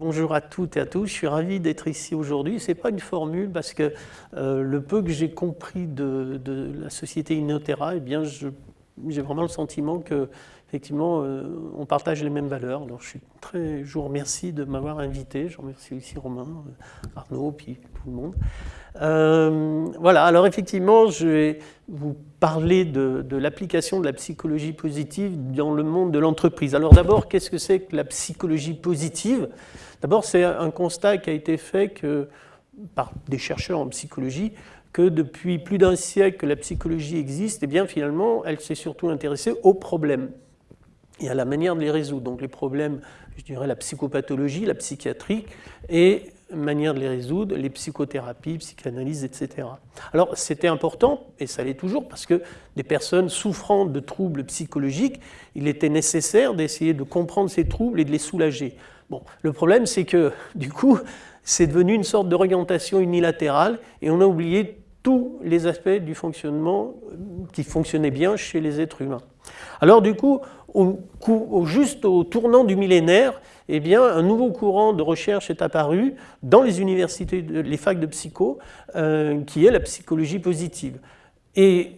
Bonjour à toutes et à tous, je suis ravi d'être ici aujourd'hui. Ce n'est pas une formule parce que euh, le peu que j'ai compris de, la société Inotera, eh bien, j'ai vraiment le sentiment que effectivement, euh, on partage les mêmes valeurs. Je, suis très, vous remercie de m'avoir invité. Je remercie aussi Romain, euh, Arnaud, puis tout le monde. voilà, alors effectivement, je vais vous parler de, l'application de la psychologie positive dans le monde de l'entreprise. Alors d'abord, qu'est-ce que c'est que la psychologie positive? D'abord, c'est un constat qui a été fait par des chercheurs en psychologie, que depuis plus d'un siècle que la psychologie existe, et eh bien finalement, elle s'est surtout intéressée aux problèmes et à la manière de les résoudre. Donc les problèmes, je dirais la psychopathologie, la psychiatrie, et manière de les résoudre, les psychothérapies, psychanalyse, etc. Alors c'était important, et ça l'est toujours, parce que des personnes souffrant de troubles psychologiques, il était nécessaire d'essayer de comprendre ces troubles et de les soulager. Bon, le problème, c'est que, du coup, c'est devenu une sorte d'orientation unilatérale et on a oublié tous les aspects du fonctionnement qui fonctionnaient bien chez les êtres humains. Alors du coup, juste au tournant du millénaire, eh bien, un nouveau courant de recherche est apparu dans les universités, les facs de psycho, euh, qui est la psychologie positive. Et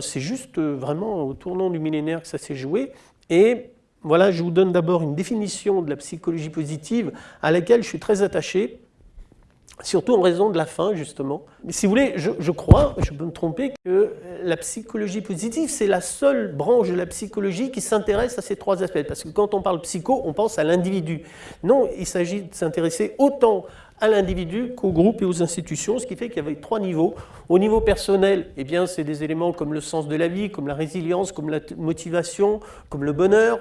c'est juste euh, vraiment au tournant du millénaire que ça s'est joué. Et voilà, je vous donne d'abord une définition de la psychologie positive à laquelle je suis très attaché, surtout en raison de la fin, justement. Mais si vous voulez, je, crois, je peux me tromper, que la psychologie positive, c'est la seule branche de la psychologie qui s'intéresse à ces trois aspects. Parce que quand on parle psycho, on pense à l'individu. Non, il s'agit de s'intéresser autant à l'individu qu'au groupe et aux institutions, ce qui fait qu'il y avait trois niveaux. Au niveau personnel, eh bien, c'est des éléments comme le sens de la vie, comme la résilience, comme la motivation, comme le bonheur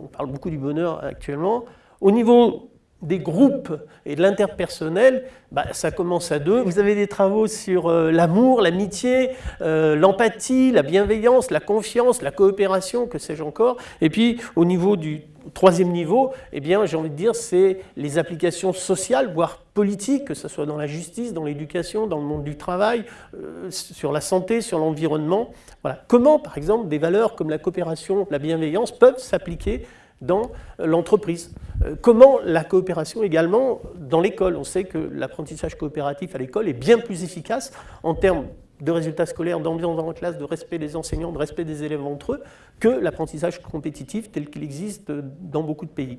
on parle beaucoup du bonheur actuellement. Au niveau des groupes et de l'interpersonnel, bah, ça commence à deux. Vous avez des travaux sur euh, l'amour, l'amitié, euh, l'empathie, la bienveillance, la confiance, la coopération, que sais-je encore. Et puis au niveau du troisième niveau, eh bien, j'ai envie de dire, c'est les applications sociales, voire politiques, que ce soit dans la justice, dans l'éducation, dans le monde du travail, euh, sur la santé, sur l'environnement. Voilà. Comment, par exemple, des valeurs comme la coopération, la bienveillance peuvent s'appliquer dans l'entreprise? Euh, comment la coopération également dans l'école? On sait que l'apprentissage coopératif à l'école est bien plus efficace en termes de résultats scolaires, d'ambiance dans la classe, de respect des enseignants, de respect des élèves entre eux, que l'apprentissage compétitif tel qu'il existe dans beaucoup de pays.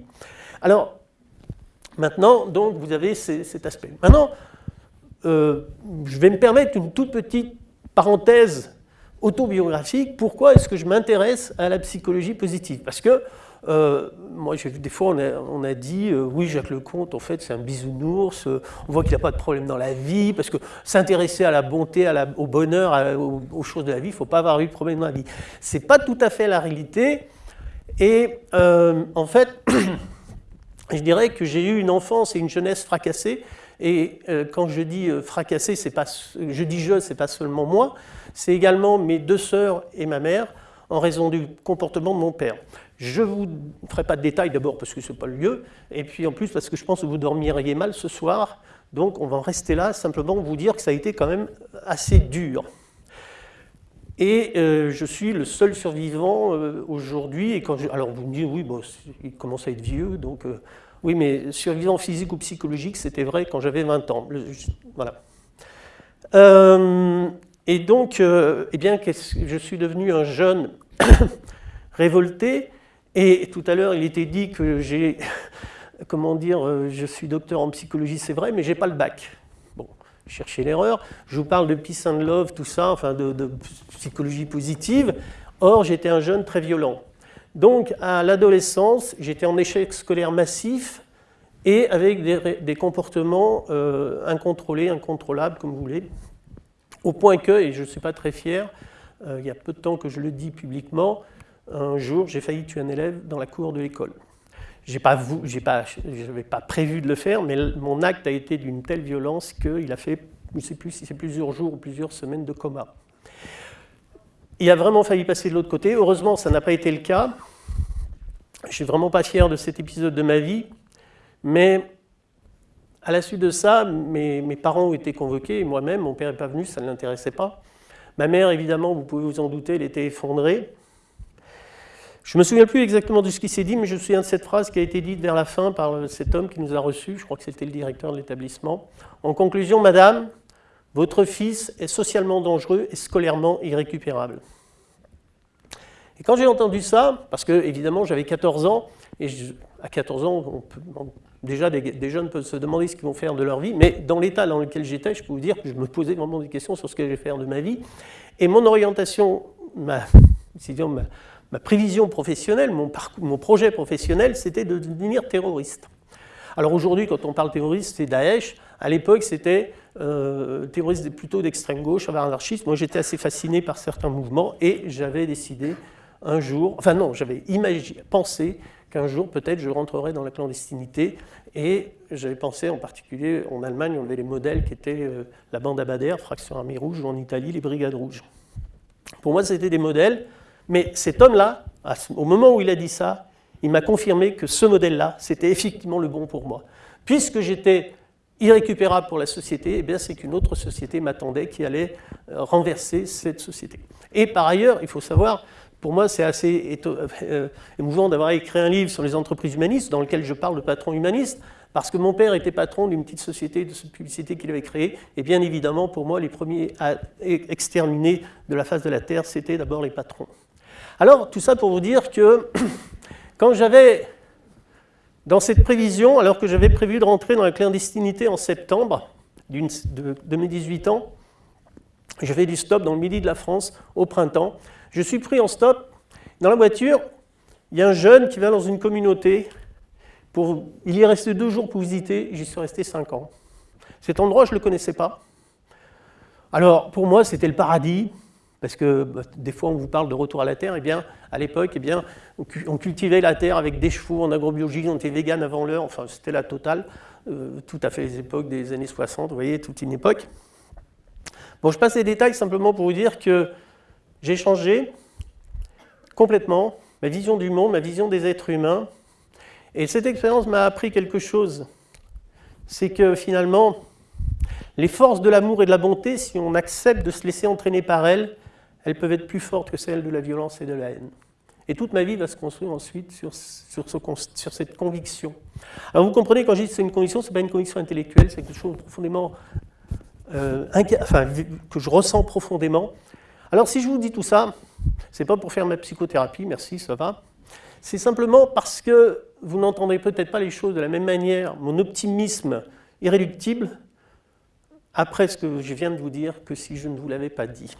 Alors, maintenant, donc, vous avez cet aspect. Maintenant, euh, je vais me permettre une toute petite parenthèse autobiographique. Pourquoi est-ce que je m'intéresse à la psychologie positive? Parce que euh, moi, des fois, on a, dit, euh, oui, Jacques Lecomte, en fait, c'est un bisounours, euh, on voit qu'il n'a pas de problème dans la vie, parce que s'intéresser à la bonté, au bonheur, aux, choses de la vie, il ne faut pas avoir eu de problème dans la vie. Ce n'est pas tout à fait la réalité, et en fait, je dirais que j'ai eu une enfance et une jeunesse fracassées, et quand je dis fracassé, je dis je, ce n'est pas seulement moi, c'est également mes deux sœurs et ma mère, en raison du comportement de mon père. Je ne vous ferai pas de détails d'abord parce que ce n'est pas le lieu, et puis en plus parce que je pense que vous dormiriez mal ce soir, donc on va en rester là, simplement vous dire que ça a été quand même assez dur. Et euh, je suis le seul survivant euh, aujourd'hui, et quand je, alors vous me dites, oui, bon, il commence à être vieux, donc euh, oui, mais survivant physique ou psychologique, c'était vrai quand j'avais 20 ans. voilà. et donc, eh bien, je suis devenu un jeune révolté, et tout à l'heure, il était dit que j'ai, comment dire, euh, je suis docteur en psychologie, c'est vrai, mais je n'ai pas le bac. Bon, cherchez l'erreur. Je vous parle de peace and love, tout ça, enfin de, psychologie positive. Or, j'étais un jeune très violent. Donc, à l'adolescence, j'étais en échec scolaire massif et avec des, comportements euh, incontrôlés, incontrôlables, comme vous voulez, au point que, et je ne suis pas très fier, euh, il y a peu de temps que je le dis publiquement, un jour, j'ai failli tuer un élève dans la cour de l'école. Je n'avais pas, pas, prévu de le faire, mais mon acte a été d'une telle violence qu'il a fait, je ne sais plus si c'est plusieurs jours ou plusieurs semaines de coma. Il a vraiment failli passer de l'autre côté. Heureusement, ça n'a pas été le cas. Je ne suis vraiment pas fier de cet épisode de ma vie, mais à la suite de ça, mes, mes parents ont été convoqués, moi-même, mon père n'est pas venu, ça ne l'intéressait pas. Ma mère, évidemment, vous pouvez vous en douter, elle était effondrée. Je ne me souviens plus exactement de ce qui s'est dit, mais je me souviens de cette phrase qui a été dite vers la fin par cet homme qui nous a reçus, je crois que c'était le directeur de l'établissement. En conclusion, Madame, votre fils est socialement dangereux et scolairement irrécupérable. Et quand j'ai entendu ça, parce que évidemment j'avais 14 ans, et à 14 ans, déjà des, jeunes peuvent se demander ce qu'ils vont faire de leur vie, mais dans l'état dans lequel j'étais, je peux vous dire que je me posais vraiment des questions sur ce que je vais faire de ma vie. Et mon orientation, ma, ma, ma prévision professionnelle, mon, projet professionnel, c'était de devenir terroriste. Alors aujourd'hui, quand on parle terroriste, c'est Daesh. À l'époque, c'était euh, terroriste plutôt d'extrême gauche, anarchiste. Moi, j'étais assez fasciné par certains mouvements et j'avais décidé un jour, enfin non, j'avais pensé qu'un jour, peut-être, je rentrerais dans la clandestinité. Et j'avais pensé, en particulier, en Allemagne, on avait les modèles qui étaient euh, la bande Abadère, Fraction Armée Rouge, ou en Italie, les Brigades Rouges. Pour moi, c'était des modèles mais cet homme-là, au moment où il a dit ça, il m'a confirmé que ce modèle-là, c'était effectivement le bon pour moi. Puisque j'étais irrécupérable pour la société, eh c'est qu'une autre société m'attendait qui allait euh, renverser cette société. Et par ailleurs, il faut savoir, pour moi c'est assez euh, émouvant d'avoir écrit un livre sur les entreprises humanistes dans lequel je parle de patron humaniste, parce que mon père était patron d'une petite société de publicité qu'il avait créée, et bien évidemment pour moi les premiers à exterminer de la face de la Terre, c'était d'abord les patrons. Alors, tout ça pour vous dire que quand j'avais, dans cette prévision, alors que j'avais prévu de rentrer dans la clandestinité en septembre de, mes 18 ans, je fais du stop dans le midi de la France au printemps. Je suis pris en stop. Dans la voiture, il y a un jeune qui va dans une communauté. Il y est resté deux jours pour visiter, j'y suis resté cinq ans. Cet endroit, je ne le connaissais pas. Alors, pour moi, c'était le paradis parce que bah, des fois on vous parle de retour à la terre, eh bien à l'époque, on cultivait la terre avec des chevaux en agrobiologie, on était vegan avant l'heure, enfin c'était la totale, euh, tout à fait les époques des années 60, vous voyez, toute une époque. Bon, je passe les détails simplement pour vous dire que j'ai changé complètement ma vision du monde, ma vision des êtres humains, et cette expérience m'a appris quelque chose, c'est que finalement, les forces de l'amour et de la bonté, si on accepte de se laisser entraîner par elles, elles peuvent être plus fortes que celles de la violence et de la haine. Et toute ma vie va se construire ensuite sur, cette conviction. Alors vous comprenez, quand je dis que c'est une conviction, ce n'est pas une conviction intellectuelle, c'est quelque chose profondément, euh, que je ressens profondément. Alors si je vous dis tout ça, ce n'est pas pour faire ma psychothérapie, merci, ça va. C'est simplement parce que vous n'entendrez peut-être pas les choses de la même manière, mon optimisme irréductible, après ce que je viens de vous dire, que si je ne vous l'avais pas dit.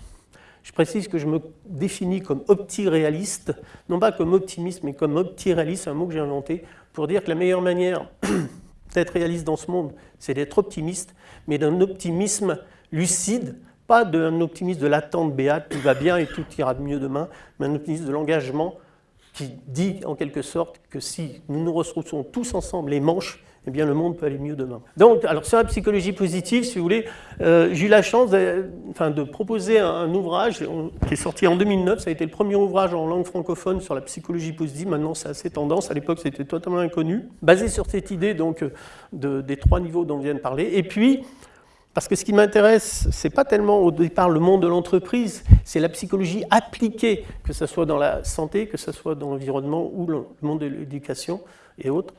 Je précise que je me définis comme opti-réaliste, non pas comme optimiste, mais comme opti-réaliste, un mot que j'ai inventé, pour dire que la meilleure manière d'être réaliste dans ce monde, c'est d'être optimiste, mais d'un optimisme lucide, pas d'un optimisme de l'attente béate, tout va bien et tout ira mieux demain, mais un optimisme de l'engagement qui dit en quelque sorte que si nous nous retrouvons tous ensemble les manches, eh bien, le monde peut aller mieux demain. Donc, alors sur la psychologie positive, si vous voulez, euh, j'ai eu la chance de, enfin, de proposer un, ouvrage qui est sorti en 2009. Ça a été le premier ouvrage en langue francophone sur la psychologie positive. Maintenant, c'est assez tendance. À l'époque, c'était totalement inconnu. Basé sur cette idée donc, de, des trois niveaux dont on vient de parler. Et puis, parce que ce qui m'intéresse, ce n'est pas tellement au départ le monde de l'entreprise, c'est la psychologie appliquée, que ce soit dans la santé, que ce soit dans l'environnement ou le monde de l'éducation et autres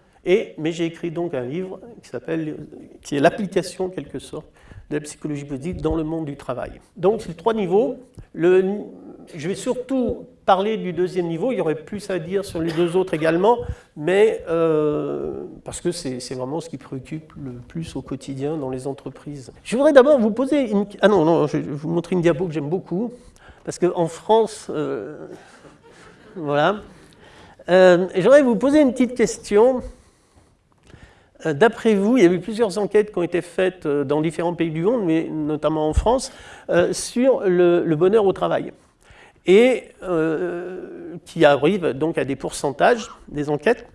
mais j'ai écrit donc un livre qui s'appelle, qui est l'application en quelque sorte de la psychologie positive dans le monde du travail. Donc c'est trois niveaux. Je vais surtout parler du deuxième niveau, il y aurait plus à dire sur les deux autres également, mais euh, parce que c'est vraiment ce qui préoccupe le plus au quotidien dans les entreprises. Je voudrais d'abord vous poser une... Ah non, non, je vais vous montrer une diapo que j'aime beaucoup, parce qu'en France, euh, voilà. Euh, J'aurais vous poser une petite question. Euh, d'après vous, il y a eu plusieurs enquêtes qui ont été faites euh, dans différents pays du monde, mais notamment en France, euh, sur le, bonheur au travail. Et qui arrivent donc à des pourcentages des enquêtes.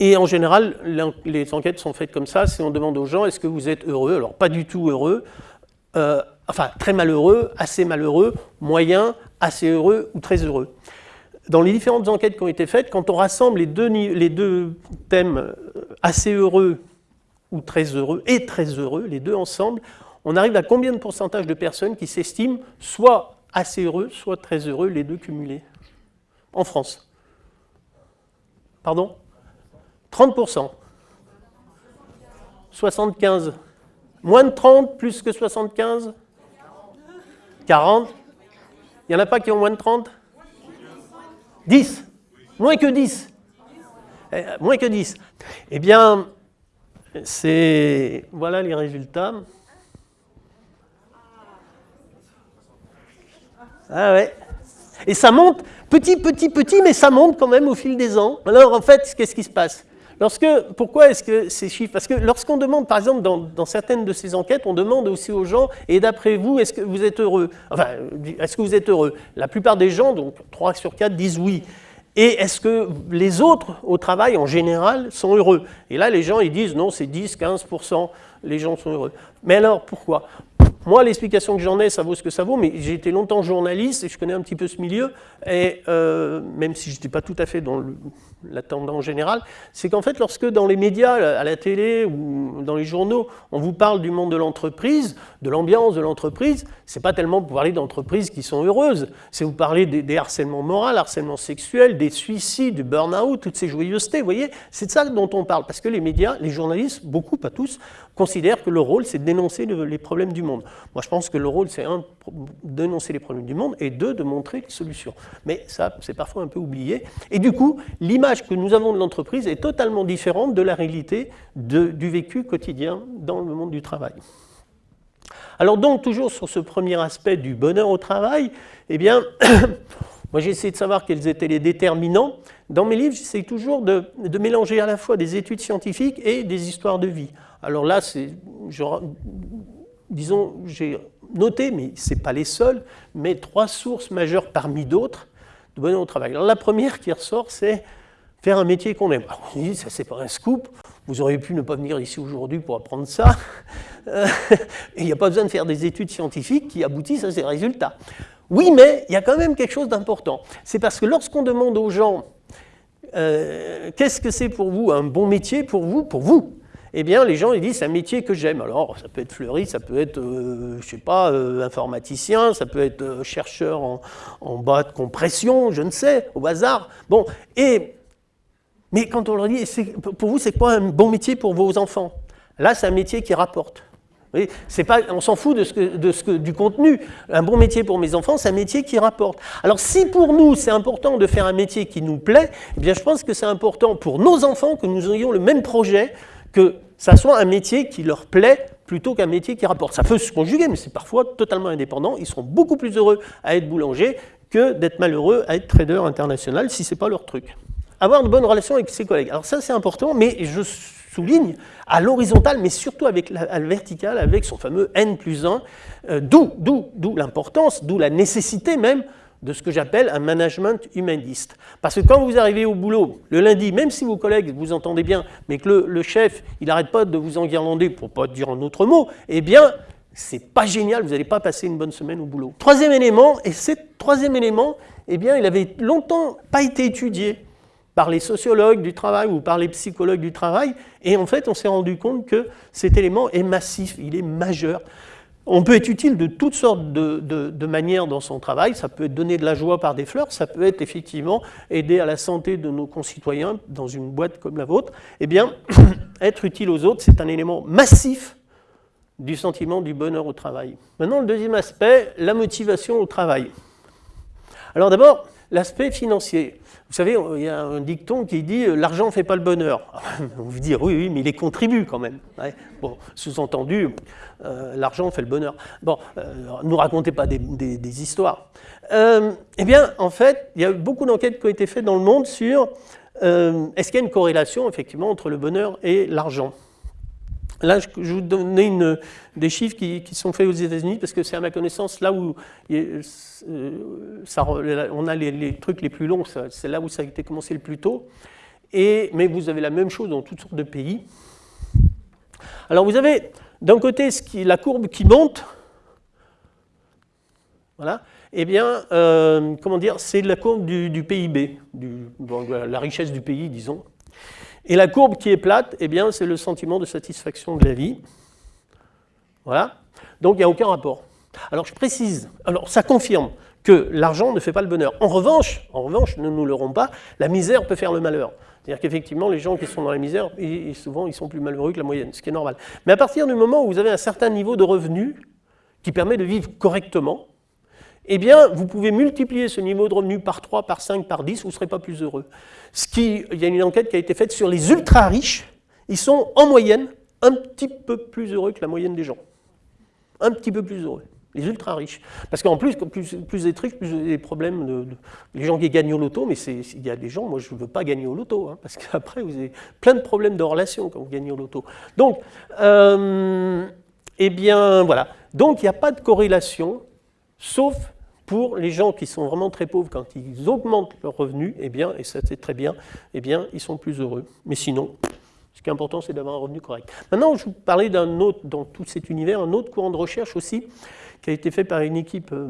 Et en général, les enquêtes sont faites comme ça, c'est on demande aux gens est-ce que vous êtes heureux? Alors pas du tout heureux, enfin très malheureux, assez malheureux, moyen, assez heureux ou très heureux dans les différentes enquêtes qui ont été faites, quand on rassemble les deux, thèmes euh, assez heureux ou très heureux et très heureux, les deux ensemble, on arrive à combien de pourcentage de personnes qui s'estiment soit assez heureux, soit très heureux, les deux cumulés en France? Pardon? 30%. 75. Moins de 30, plus que 75 40 Il n'y en a pas qui ont moins de 30 10 Moins que 10 eh, Moins que 10. Eh bien, c'est... Voilà les résultats. Ah ouais. Et ça monte, petit, petit, petit, mais ça monte quand même au fil des ans. Alors en fait, qu'est-ce qui se passe? Lorsque, pourquoi est-ce que ces chiffres? Parce que lorsqu'on demande, par exemple, dans, certaines de ces enquêtes, on demande aussi aux gens, et d'après vous, est-ce que vous êtes heureux? Enfin, est-ce que vous êtes heureux? La plupart des gens, donc 3 sur 4, disent oui. Et est-ce que les autres au travail, en général, sont heureux? Et là, les gens, ils disent non, c'est 10, 15%, les gens sont heureux. Mais alors, pourquoi? Moi, l'explication que j'en ai, ça vaut ce que ça vaut, mais j'ai été longtemps journaliste et je connais un petit peu ce milieu, et euh, même si je n'étais pas tout à fait dans la tendance générale, c'est qu'en fait, lorsque dans les médias, à la télé ou dans les journaux, on vous parle du monde de l'entreprise, de l'ambiance de l'entreprise, c'est pas tellement pour parler d'entreprises qui sont heureuses, c'est vous parler des, harcèlements moraux, harcèlements sexuels, des suicides, du burn-out, toutes ces joyeusetés, vous voyez, c'est de ça dont on parle, parce que les médias, les journalistes, beaucoup, pas tous, considèrent que le rôle, c'est de dénoncer les problèmes du monde. Moi, je pense que le rôle, c'est un, dénoncer les problèmes du monde, et deux, de montrer les solutions. Mais ça, c'est parfois un peu oublié. Et du coup, l'image que nous avons de l'entreprise est totalement différente de la réalité du vécu quotidien dans le monde du travail. Alors donc, toujours sur ce premier aspect du bonheur au travail, eh bien, moi j'ai essayé de savoir quels étaient les déterminants. Dans mes livres, j'essaie toujours de, mélanger à la fois des études scientifiques et des histoires de vie. Alors là, c'est, disons, j'ai noté, mais ce n'est pas les seuls, mais trois sources majeures parmi d'autres de bonheur au travail. Alors la première qui ressort, c'est faire un métier qu'on aime. Alors, on dit, ça c'est pas un scoop, vous auriez pu ne pas venir ici aujourd'hui pour apprendre ça, euh, il n'y a pas besoin de faire des études scientifiques qui aboutissent à ces résultats. Oui, mais il y a quand même quelque chose d'important. C'est parce que lorsqu'on demande aux gens, euh, qu'est-ce que c'est pour vous un bon métier pour vous, pour vous eh bien, les gens ils disent c'est un métier que j'aime. Alors, ça peut être fleuriste, ça peut être, euh, je sais pas, euh, informaticien, ça peut être euh, chercheur en, en, bas de compression, je ne sais, au hasard. Bon, et, mais quand on leur dit, pour vous, c'est quoi un bon métier pour vos enfants? Là, c'est un métier qui rapporte. Pas, on s'en fout de ce que, du contenu. Un bon métier pour mes enfants, c'est un métier qui rapporte. Alors si pour nous, c'est important de faire un métier qui nous plaît, eh bien je pense que c'est important pour nos enfants que nous ayons le même projet, que ça soit un métier qui leur plaît plutôt qu'un métier qui rapporte. Ça peut se conjuguer, mais c'est parfois totalement indépendant. Ils seront beaucoup plus heureux à être boulanger que d'être malheureux à être trader international si ce n'est pas leur truc. Avoir de bonnes relations avec ses collègues. Alors ça, c'est important, mais je souligne à l'horizontale, mais surtout avec la, à la verticale, avec son fameux N plus 1, euh, d'où l'importance, d'où la nécessité même de ce que j'appelle un management humaniste. Parce que quand vous arrivez au boulot le lundi, même si vos collègues vous entendez bien, mais que le, chef, il n'arrête pas de vous enguirlander, pour ne pas dire un autre mot, eh bien, c'est pas génial, vous n'allez pas passer une bonne semaine au boulot. Troisième élément, et ce troisième élément, eh bien, il avait longtemps pas été étudié par les sociologues du travail ou par les psychologues du travail, et en fait, on s'est rendu compte que cet élément est massif, il est majeur. On peut être utile de toutes sortes de, manières dans son travail. Ça peut être donner de la joie par des fleurs, ça peut être effectivement aider à la santé de nos concitoyens dans une boîte comme la vôtre. Eh bien, être utile aux autres, c'est un élément massif du sentiment du bonheur au travail. Maintenant, le deuxième aspect, la motivation au travail. Alors d'abord, l'aspect financier. Vous savez, il y a un dicton qui dit euh, « l'argent ne fait pas le bonheur ». On vous dire oui, oui, mais il est contribue quand même. Bon, sous-entendu, euh, l'argent fait le bonheur. Bon, ne euh, nous racontez pas des, histoires. eh bien, en fait, il y a beaucoup d'enquêtes qui ont été faites dans le monde sur est-ce qu'il y a une corrélation, effectivement, entre le bonheur et l'argent? Là, je vous donner une, des chiffres qui, sont faits aux États-Unis, parce que c'est à ma connaissance là où euh, on a les, trucs les plus longs, c'est là où ça a été commencé le plus tôt. Mais vous avez la même chose dans toutes sortes de pays. Alors vous avez d'un côté la courbe qui monte, voilà, eh bien, euh, comment dire, c'est la courbe du, PIB, la richesse du pays, disons. Et la courbe qui est plate, eh bien, c'est le sentiment de satisfaction de la vie. Voilà. Donc, il n'y a aucun rapport. Alors, je précise, alors ça confirme que l'argent ne fait pas le bonheur. En revanche, en revanche, ne nous leurrons pas, la misère peut faire le malheur. C'est-à-dire qu'effectivement, les gens qui sont dans la misère, souvent, ils sont plus malheureux que la moyenne, ce qui est normal. Mais à partir du moment où vous avez un certain niveau de revenus qui permet de vivre correctement, eh bien, vous pouvez multiplier ce niveau de revenus par 3, par 5, par 10, vous ne serez pas plus heureux. Il y a une enquête qui a été faite sur les ultra-riches, ils sont en moyenne un petit peu plus heureux que la moyenne des gens. Un petit peu plus heureux les ultra riches. Parce qu'en plus, plus, plus vous êtes plus vous des problèmes de, Les gens qui gagnent au loto, mais il y a des gens, moi je ne veux pas gagner au loto, hein, parce qu'après vous avez plein de problèmes de relations quand vous gagnez au loto. Donc, euh, eh bien voilà. Donc il n'y a pas de corrélation, sauf pour les gens qui sont vraiment très pauvres, quand ils augmentent leurs revenus, eh bien, et ça c'est très bien, eh bien, ils sont plus heureux. Mais sinon, ce qui est important, c'est d'avoir un revenu correct. Maintenant, je vous parlais d'un autre, dans tout cet univers, un autre courant de recherche aussi, qui a été fait par une équipe euh,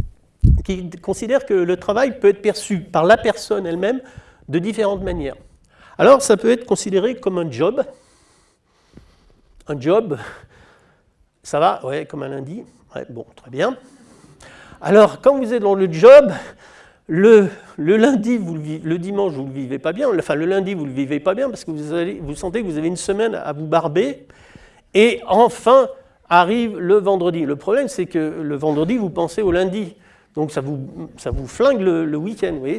qui considère que le travail peut être perçu par la personne elle-même de différentes manières. Alors, ça peut être considéré comme un job. Un job, ça va Ouais, comme un lundi. Bon, très bien. Alors, quand vous êtes dans le job, le, lundi, le, dimanche, vous ne le vivez pas bien. Enfin, le lundi, vous ne le vivez pas bien parce que vous, vous sentez que vous avez une semaine à vous barber. Et enfin, arrive le vendredi. Le problème, c'est que le vendredi, vous pensez au lundi. Donc ça vous, ça vous flingue le, week-end. Et,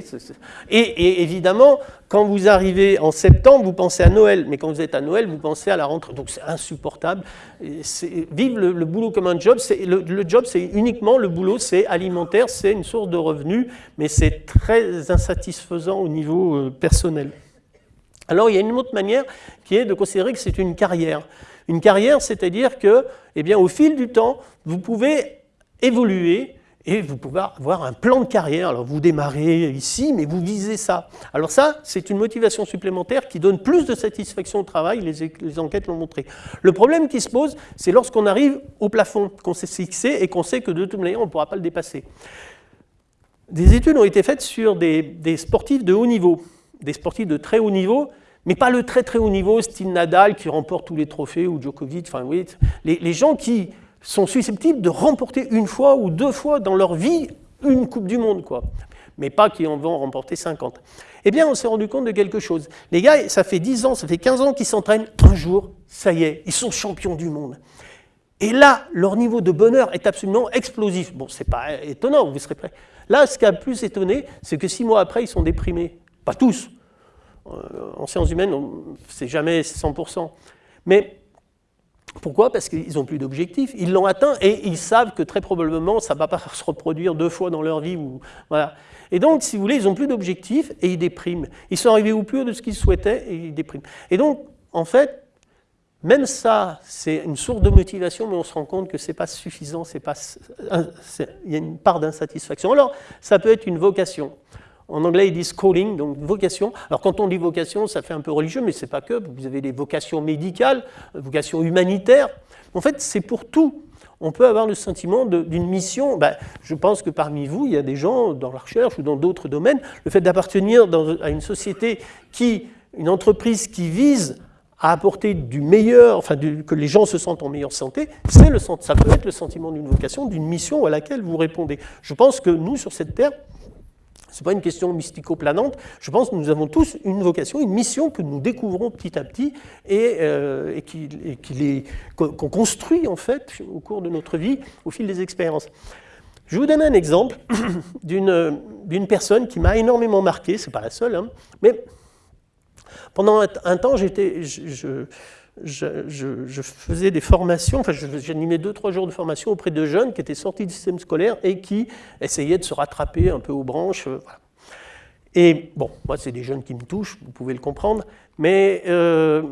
et, évidemment, quand vous arrivez en septembre, vous pensez à Noël. Mais quand vous êtes à Noël, vous pensez à la rentrée. Donc c'est insupportable. Vivre le, boulot comme un job, le, le job, c'est uniquement le boulot, c'est alimentaire, c'est une source de revenus, mais c'est très insatisfaisant au niveau euh, personnel. Alors il y a une autre manière qui est de considérer que c'est une carrière. Une carrière, c'est-à-dire que, eh bien, au fil du temps, vous pouvez évoluer et vous pouvez avoir un plan de carrière. Alors vous démarrez ici, mais vous visez ça. Alors ça, c'est une motivation supplémentaire qui donne plus de satisfaction au travail, les, enquêtes l'ont montré. Le problème qui se pose, c'est lorsqu'on arrive au plafond, qu'on s'est fixé et qu'on sait que de toute manière, on ne pourra pas le dépasser. Des études ont été faites sur des sportifs de haut niveau, des sportifs de très haut niveau, mais pas le très très haut niveau, style Nadal qui remporte tous les trophées, ou Djokovic, enfin oui, les, gens qui sont susceptibles de remporter une fois ou deux fois dans leur vie une Coupe du Monde, quoi. Mais pas qui en vont remporter 50. Eh bien, on s'est rendu compte de quelque chose. Les gars, ça fait 10 ans, ça fait 15 ans qu'ils s'entraînent. Un jour, ça y est, ils sont champions du monde. Et là, leur niveau de bonheur est absolument explosif. Bon, c'est pas étonnant, vous serez prêts. Là, ce qui a plus étonné, c'est que six mois après, ils sont déprimés. Pas tous, euh, en sciences humaines, c'est jamais 100%. Mais pourquoi? Parce qu'ils n'ont plus d'objectifs. Ils l'ont atteint et ils savent que très probablement, ça ne va pas se reproduire deux fois dans leur vie. Et donc, si vous voulez, ils n'ont plus d'objectifs et ils dépriment. Ils sont arrivés au plus haut de ce qu'ils souhaitaient et ils dépriment. Et donc, en fait, même ça, c'est une source de motivation, mais on se rend compte que ce n'est pas suffisant, il y a une part d'insatisfaction. Alors, ça peut être une vocation. En anglais, ils disent calling, donc vocation. Alors quand on dit vocation, ça fait un peu religieux, mais ce n'est pas que. Vous avez des vocations médicales, vocations humanitaires. En fait, c'est pour tout. On peut avoir le sentiment d'une mission. Ben, je pense que parmi vous, il y a des gens dans la recherche ou dans d'autres domaines, le fait d'appartenir à une société qui, une entreprise qui vise à apporter du meilleur, enfin que les gens se sentent en meilleure santé, le, ça peut être le sentiment d'une vocation, d'une mission à laquelle vous répondez. Je pense que nous, sur cette terre, n'est pas une question mystico-planante. Je pense que nous avons tous une vocation, une mission que nous découvrons petit à petit et, euh, qu'on construit en fait au cours de notre vie, au fil des expériences. Je vous donner un exemple d'une personne qui m'a énormément marqué, ce n'est pas la seule, hein, mais pendant un, temps, j'étais, faisais des formations, enfin j'animais deux, trois jours de formation auprès de jeunes qui étaient sortis du système scolaire et qui essayaient de se rattraper un peu aux branches. Euh, et bon, moi c'est des jeunes qui me touchent, vous pouvez le comprendre, mais euh,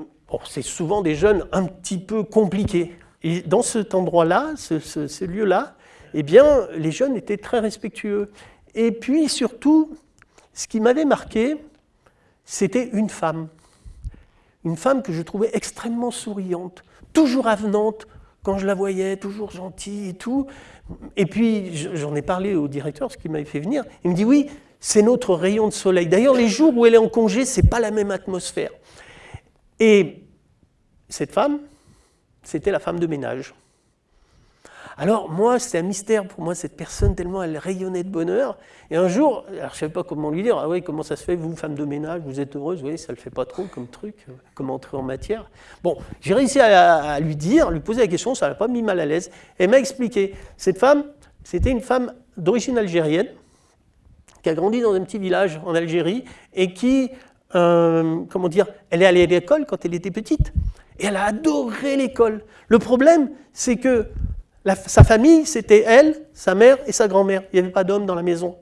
c'est souvent des jeunes un petit peu compliqués. Et dans cet endroit-là, ce, lieu-là, eh bien, les jeunes étaient très respectueux. Et puis surtout, ce qui m'avait marqué, c'était une femme une femme que je trouvais extrêmement souriante, toujours avenante quand je la voyais, toujours gentille et tout. Et puis, j'en ai parlé au directeur, ce qui m'avait fait venir. Il me dit, oui, c'est notre rayon de soleil. D'ailleurs, les jours où elle est en congé, ce n'est pas la même atmosphère. Et cette femme, c'était la femme de ménage. Alors moi, c'était un mystère pour moi, cette personne, tellement elle rayonnait de bonheur. Et un jour, je ne savais pas comment lui dire, ah oui, comment ça se fait, vous, femme de ménage, vous êtes heureuse, oui, ça ne le fait pas trop comme truc, euh, comme entrer en matière. Bon, j'ai réussi à, lui dire, lui poser la question, ça ne l'a pas mis mal à l'aise. Elle m'a expliqué, cette femme, c'était une femme d'origine algérienne, qui a grandi dans un petit village en Algérie, et qui, euh, comment dire, elle est allée à l'école quand elle était petite, et elle a adoré l'école. Le problème, c'est que sa famille, c'était elle, sa mère et sa grand-mère. Il n'y avait pas d'homme dans la maison.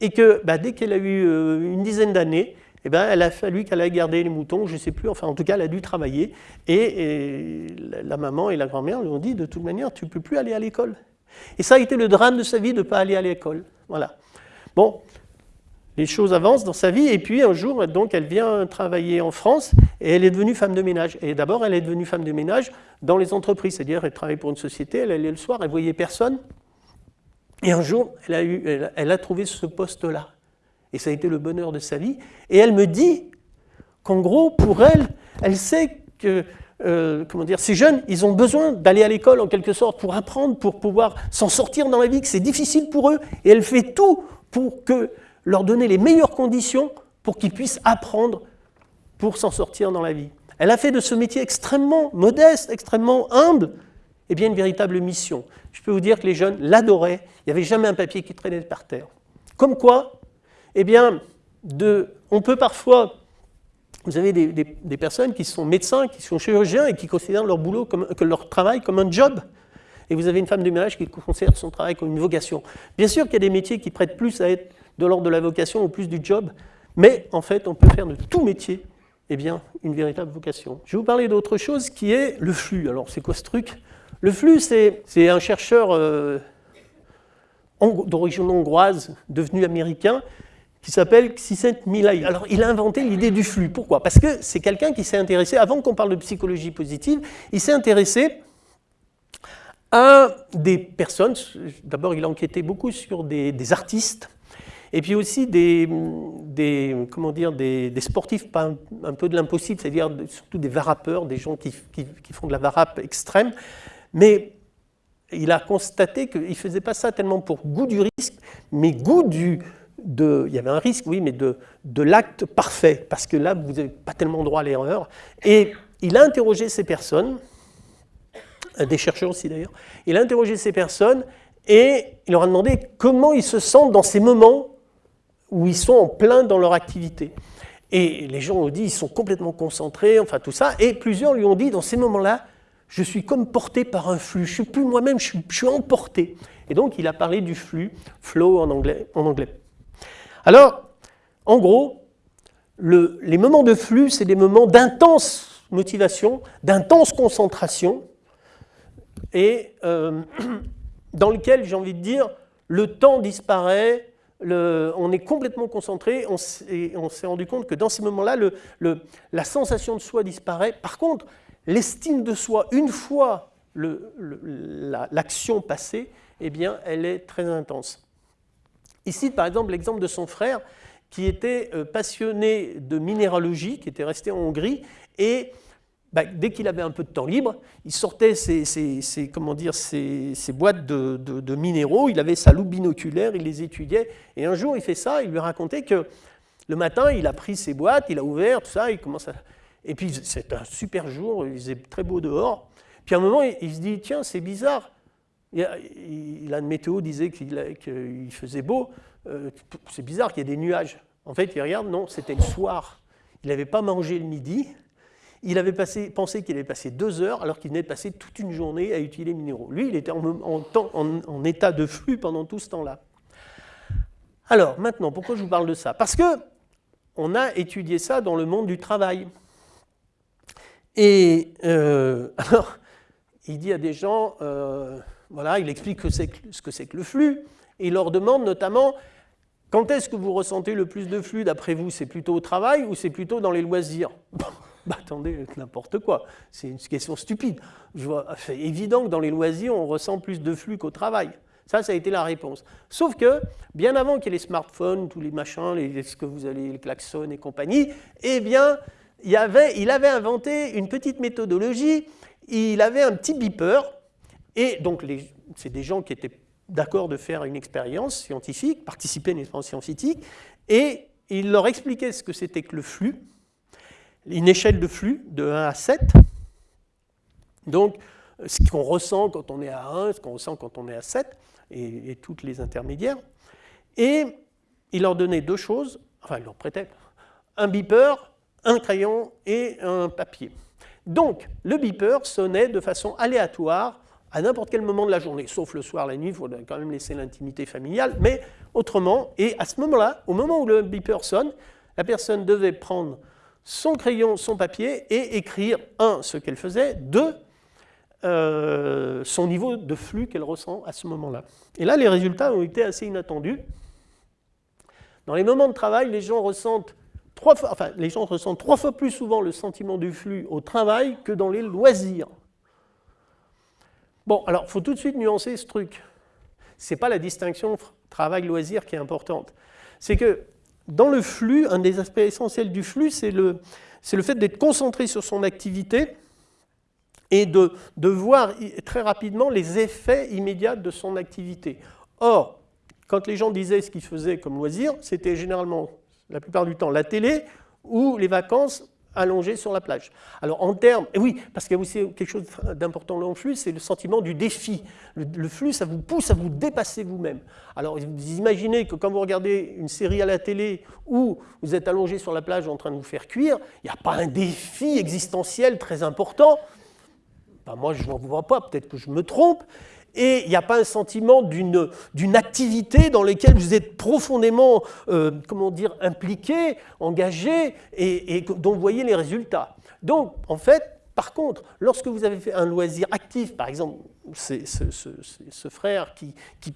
Et que bah, dès qu'elle a eu euh, une dizaine d'années, eh ben, elle a fallu qu'elle aille garder les moutons, je ne sais plus, enfin en tout cas elle a dû travailler. Et, la maman et la grand-mère lui ont dit de toute manière, tu ne peux plus aller à l'école. Et ça a été le drame de sa vie de ne pas aller à l'école. Voilà. Bon, les choses avancent dans sa vie, et puis un jour, donc, elle vient travailler en France, et elle est devenue femme de ménage. Et d'abord, elle est devenue femme de ménage dans les entreprises, c'est-à-dire elle travaillait pour une société, elle allait le soir, elle voyait personne, et un jour, elle a, eu, elle a trouvé ce poste-là. Et ça a été le bonheur de sa vie. Et elle me dit qu'en gros, pour elle, elle sait que euh, comment dire, ces jeunes, ils ont besoin d'aller à l'école en quelque sorte pour apprendre, pour pouvoir s'en sortir dans la vie, que c'est difficile pour eux. Et elle fait tout pour que leur donner les meilleures conditions pour qu'ils puissent apprendre pour s'en sortir dans la vie. Elle a fait de ce métier extrêmement modeste, extrêmement humble, eh bien une véritable mission. Je peux vous dire que les jeunes l'adoraient, il n'y avait jamais un papier qui traînait par terre. Comme quoi, eh bien, on peut parfois, vous avez des, personnes qui sont médecins, qui sont chirurgiens et qui considèrent leur boulot que leur travail comme un job. Et vous avez une femme de ménage qui considère son travail comme une vocation. Bien sûr qu'il y a des métiers qui prêtent plus à être de l'ordre de la vocation ou plus du job, mais en fait, on peut faire de tout métier eh bien, une véritable vocation. Je vais vous parler d'autre chose qui est le flux. Alors, c'est quoi ce truc? Le flux, c'est un chercheur euh, d'origine hongroise, devenu américain, qui s'appelle Csikszent Mihalyi. Alors, il a inventé l'idée du flux. Pourquoi? Parce que c'est quelqu'un qui s'est intéressé, avant qu'on parle de psychologie positive, il s'est intéressé à des personnes, d'abord il a enquêté beaucoup sur des artistes, et puis aussi des, comment dire, des, sportifs, pas un, peu de l'impossible, c'est-à-dire surtout des varapeurs, des gens qui, qui, font de la varape extrême. Mais il a constaté qu'il ne faisait pas ça tellement pour goût du risque, mais goût du, de, il y avait un risque, oui, mais de, de l'acte parfait, parce que là, vous n'avez pas tellement droit à l'erreur. Et il a interrogé ces personnes, des chercheurs aussi d'ailleurs, il a interrogé ces personnes et il leur a demandé comment ils se sentent dans ces moments où ils sont en plein dans leur activité. Et les gens ont dit, ils sont complètement concentrés, enfin tout ça, et plusieurs lui ont dit, dans ces moments-là, je suis comme porté par un flux, je ne suis plus moi-même, je, suis, emporté. Et donc il a parlé du flux, flow en anglais. En anglais. Alors, en gros, le, les moments de flux, c'est des moments d'intense motivation, d'intense concentration, et euh, dans lequel, j'ai envie de dire, le temps disparaît, on est complètement concentré, on s'est rendu compte que dans ces moments-là, la sensation de soi disparaît. Par contre, l'estime de soi, une fois l'action passée, eh bien, elle est très intense. Ici, par exemple, l'exemple de son frère, qui était euh, passionné de minéralogie, qui était resté en Hongrie, et bah, dès qu'il avait un peu de temps libre, il sortait ses, comment dire, ses, boîtes de, minéraux, il avait sa loupe binoculaire, il les étudiait, et un jour il fait ça, il lui racontait que le matin il a pris ses boîtes, il a ouvert, tout ça, il commence à... Et puis c'est un super jour, il faisait très beau dehors, puis à un moment il, se dit, tiens c'est bizarre, il il a, une météo disait qu'il faisait beau, euh, c'est bizarre qu'il y ait des nuages. En fait il regarde, non, c'était le soir, il n'avait pas mangé le midi, il avait pensé qu'il avait passé deux heures alors qu'il venait de passer toute une journée à utiliser les minéraux. Lui, il était en, état de flux pendant tout ce temps-là. Alors, maintenant, pourquoi je vous parle de ça? Parce que on a étudié ça dans le monde du travail. Et euh, alors, il dit à des gens, euh, voilà, il explique ce que c'est que le flux, et il leur demande notamment, quand est-ce que vous ressentez le plus de flux? D'après vous C'est plutôt au travail ou c'est plutôt dans les loisirs? bah, attendez, n'importe quoi, c'est une question stupide. C'est évident que dans les loisirs, on ressent plus de flux qu'au travail. Ça, ça a été la réponse. Sauf que, bien avant qu'il y ait les smartphones, tous les machins, les, ce que vous allez, les klaxons et compagnie, eh bien, il, avait, il avait inventé une petite méthodologie, il avait un petit beeper, et donc c'est des gens qui étaient d'accord de faire une expérience scientifique, participer à une expérience scientifique, et il leur expliquait ce que c'était que le flux, une échelle de flux de 1 à 7. Donc, ce qu'on ressent quand on est à 1, ce qu'on ressent quand on est à 7, et, toutes les intermédiaires. Et il leur donnait deux choses, enfin, il leur prêtait un beeper, un crayon et un papier. Donc, le beeper sonnait de façon aléatoire à n'importe quel moment de la journée, sauf le soir, la nuit, il faut quand même laisser l'intimité familiale, mais autrement, et à ce moment-là, au moment où le beeper sonne, la personne devait prendre son crayon, son papier et écrire, un, ce qu'elle faisait, deux, euh, son niveau de flux qu'elle ressent à ce moment-là. Et là, les résultats ont été assez inattendus. Dans les moments de travail, les gens ressentent trois fois, enfin, les gens ressentent trois fois plus souvent le sentiment du flux au travail que dans les loisirs. Bon, alors, il faut tout de suite nuancer ce truc. Ce n'est pas la distinction travail-loisir qui est importante. C'est que dans le flux, un des aspects essentiels du flux, c'est le, fait d'être concentré sur son activité et de, de, voir très rapidement les effets immédiats de son activité. Or, quand les gens disaient ce qu'ils faisaient comme loisir, c'était généralement, la plupart du temps, la télé ou les vacances allongé sur la plage. Alors en termes, et oui, parce qu'il y a aussi quelque chose d'important dans le flux, c'est le sentiment du défi. Le, flux, ça vous pousse à vous dépasser vous-même. Alors vous imaginez que quand vous regardez une série à la télé où vous êtes allongé sur la plage en train de vous faire cuire, il n'y a pas un défi existentiel très important. Moi, je ne vois pas, peut-être que je me trompe et il n'y a pas un sentiment d'une activité dans laquelle vous êtes profondément euh, comment dire, impliqué, engagé et, dont vous voyez les résultats. Donc, en fait, par contre, lorsque vous avez fait un loisir actif, par exemple, c'est ce, frère qui, qui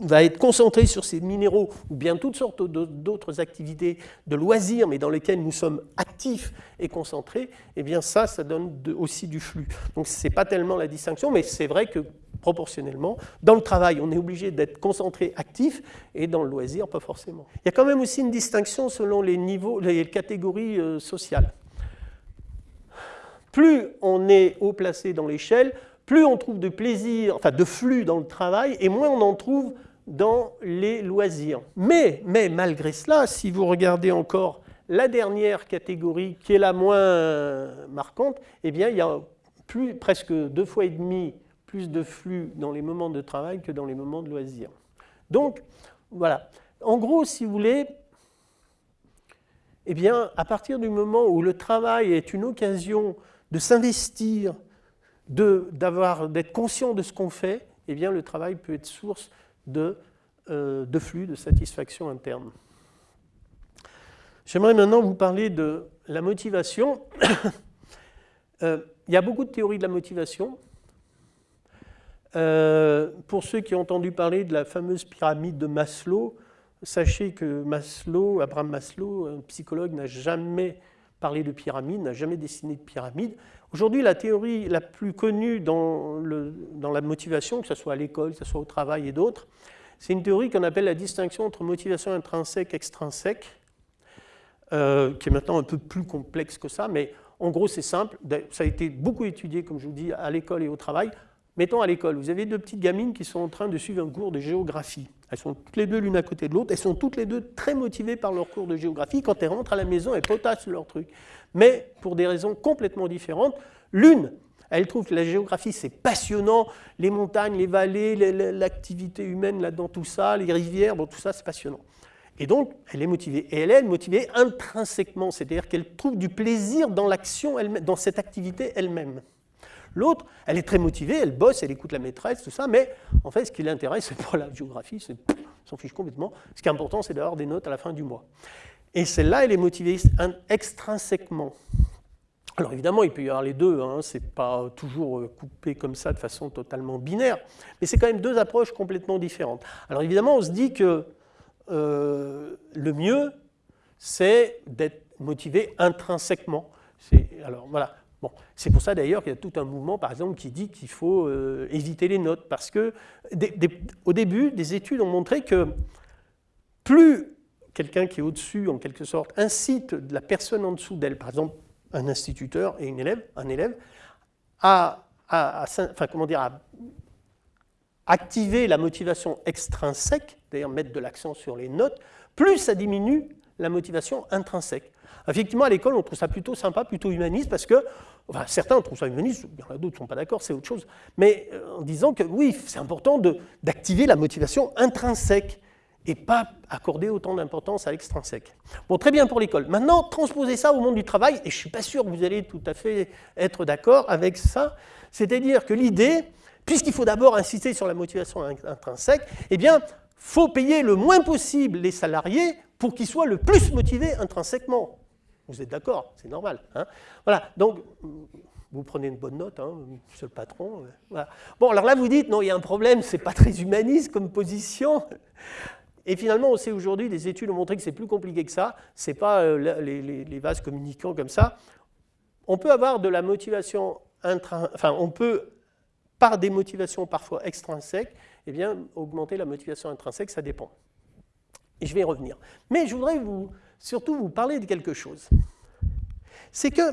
va être concentré sur ces minéraux ou bien toutes sortes d'autres activités de loisirs, mais dans lesquelles nous sommes actifs et concentrés, eh bien ça, ça donne aussi du flux. Donc ce n'est pas tellement la distinction, mais c'est vrai que proportionnellement, dans le travail, on est obligé d'être concentré, actif, et dans le loisir, pas forcément. Il y a quand même aussi une distinction selon les niveaux, les catégories euh, sociales. Plus on est haut placé dans l'échelle, plus on trouve de plaisir, enfin de flux dans le travail, et moins on en trouve dans les loisirs. Mais, mais malgré cela, si vous regardez encore la dernière catégorie, qui est la moins marquante, eh bien, il y a presque deux fois et demi plus de flux dans les moments de travail que dans les moments de loisirs. Donc, voilà. En gros, si vous voulez, eh bien, à partir du moment où le travail est une occasion de s'investir, d'être conscient de ce qu'on fait, eh bien, le travail peut être source de, euh, de flux, de satisfaction interne. J'aimerais maintenant vous parler de la motivation. Euh, il y a beaucoup de théories de la motivation. Euh, pour ceux qui ont entendu parler de la fameuse pyramide de Maslow, sachez que Maslow, Abraham Maslow, un psychologue, n'a jamais parlé de pyramide, n'a jamais dessiné de pyramide. Aujourd'hui, la théorie la plus connue dans, la motivation, que ce soit à l'école, que ce soit au travail et d'autres, c'est une théorie qu'on appelle la distinction entre motivation intrinsèque et extrinsèque, euh, qui est maintenant un peu plus complexe que ça, mais en gros c'est simple, ça a été beaucoup étudié, comme je vous dis, à l'école et au travail. Mettons à l'école, vous avez deux petites gamines qui sont en train de suivre un cours de géographie. Elles sont toutes les deux l'une à côté de l'autre, elles sont toutes les deux très motivées par leur cours de géographie. Quand elles rentrent à la maison, elles potassent leur truc. Mais pour des raisons complètement différentes, l'une, elle trouve que la géographie, c'est passionnant, les montagnes, les vallées, l'activité humaine là-dedans, tout ça, les rivières, bon, tout ça, c'est passionnant. Et donc, elle est motivée. Et elle est motivée intrinsèquement, c'est-à-dire qu'elle trouve du plaisir dans l'action, dans cette activité elle-même. L'autre, elle est très motivée, elle bosse, elle écoute la maîtresse, tout ça, mais en fait, ce qui l'intéresse, c'est pas la géographie, c'est s'en fiche complètement. Ce qui est important, c'est d'avoir des notes à la fin du mois. Et celle-là, elle est motivée extrinsèquement. Alors évidemment, il peut y avoir les deux, hein, ce n'est pas toujours euh, coupé comme ça de façon totalement binaire, mais c'est quand même deux approches complètement différentes. Alors évidemment, on se dit que euh, le mieux, c'est d'être motivé intrinsèquement. Alors voilà, c'est pour ça d'ailleurs qu'il y a tout un mouvement, par exemple, qui dit qu'il faut euh, éviter les notes, parce que au début, des études ont montré que plus quelqu'un qui est au-dessus, en quelque sorte, incite la personne en dessous d'elle, par exemple un instituteur et une élève, un élève, à, comment dire, activer la motivation extrinsèque, d'ailleurs mettre de l'accent sur les notes, plus ça diminue la motivation intrinsèque. Effectivement, à l'école, on trouve ça plutôt sympa, plutôt humaniste, parce que, enfin, certains trouvent ça humaniste, il y en a d'autres qui ne sont pas d'accord, c'est autre chose, mais euh, en disant que oui, c'est important d'activer la motivation intrinsèque et pas accorder autant d'importance à l'extrinsèque. Bon, très bien pour l'école. Maintenant, transposer ça au monde du travail, et je ne suis pas sûr que vous allez tout à fait être d'accord avec ça, c'est-à-dire que l'idée, puisqu'il faut d'abord insister sur la motivation intrinsèque, eh bien, faut payer le moins possible les salariés pour qu'ils soient le plus motivés intrinsèquement. Vous êtes d'accord C'est normal. Hein voilà, donc vous prenez une bonne note, hein, monsieur le patron. Euh, bon, alors là, vous dites, non, il y a un problème, c'est pas très humaniste comme position. Et finalement, on sait aujourd'hui, des études ont montré que c'est plus compliqué que ça. Ce n'est pas euh, les, vases communicants comme ça. On peut avoir de la motivation intrinsèque, enfin, on peut, par des motivations parfois extrinsèques, eh bien, augmenter la motivation intrinsèque, ça dépend. Et je vais y revenir. Mais je voudrais vous, surtout vous parler de quelque chose. C'est que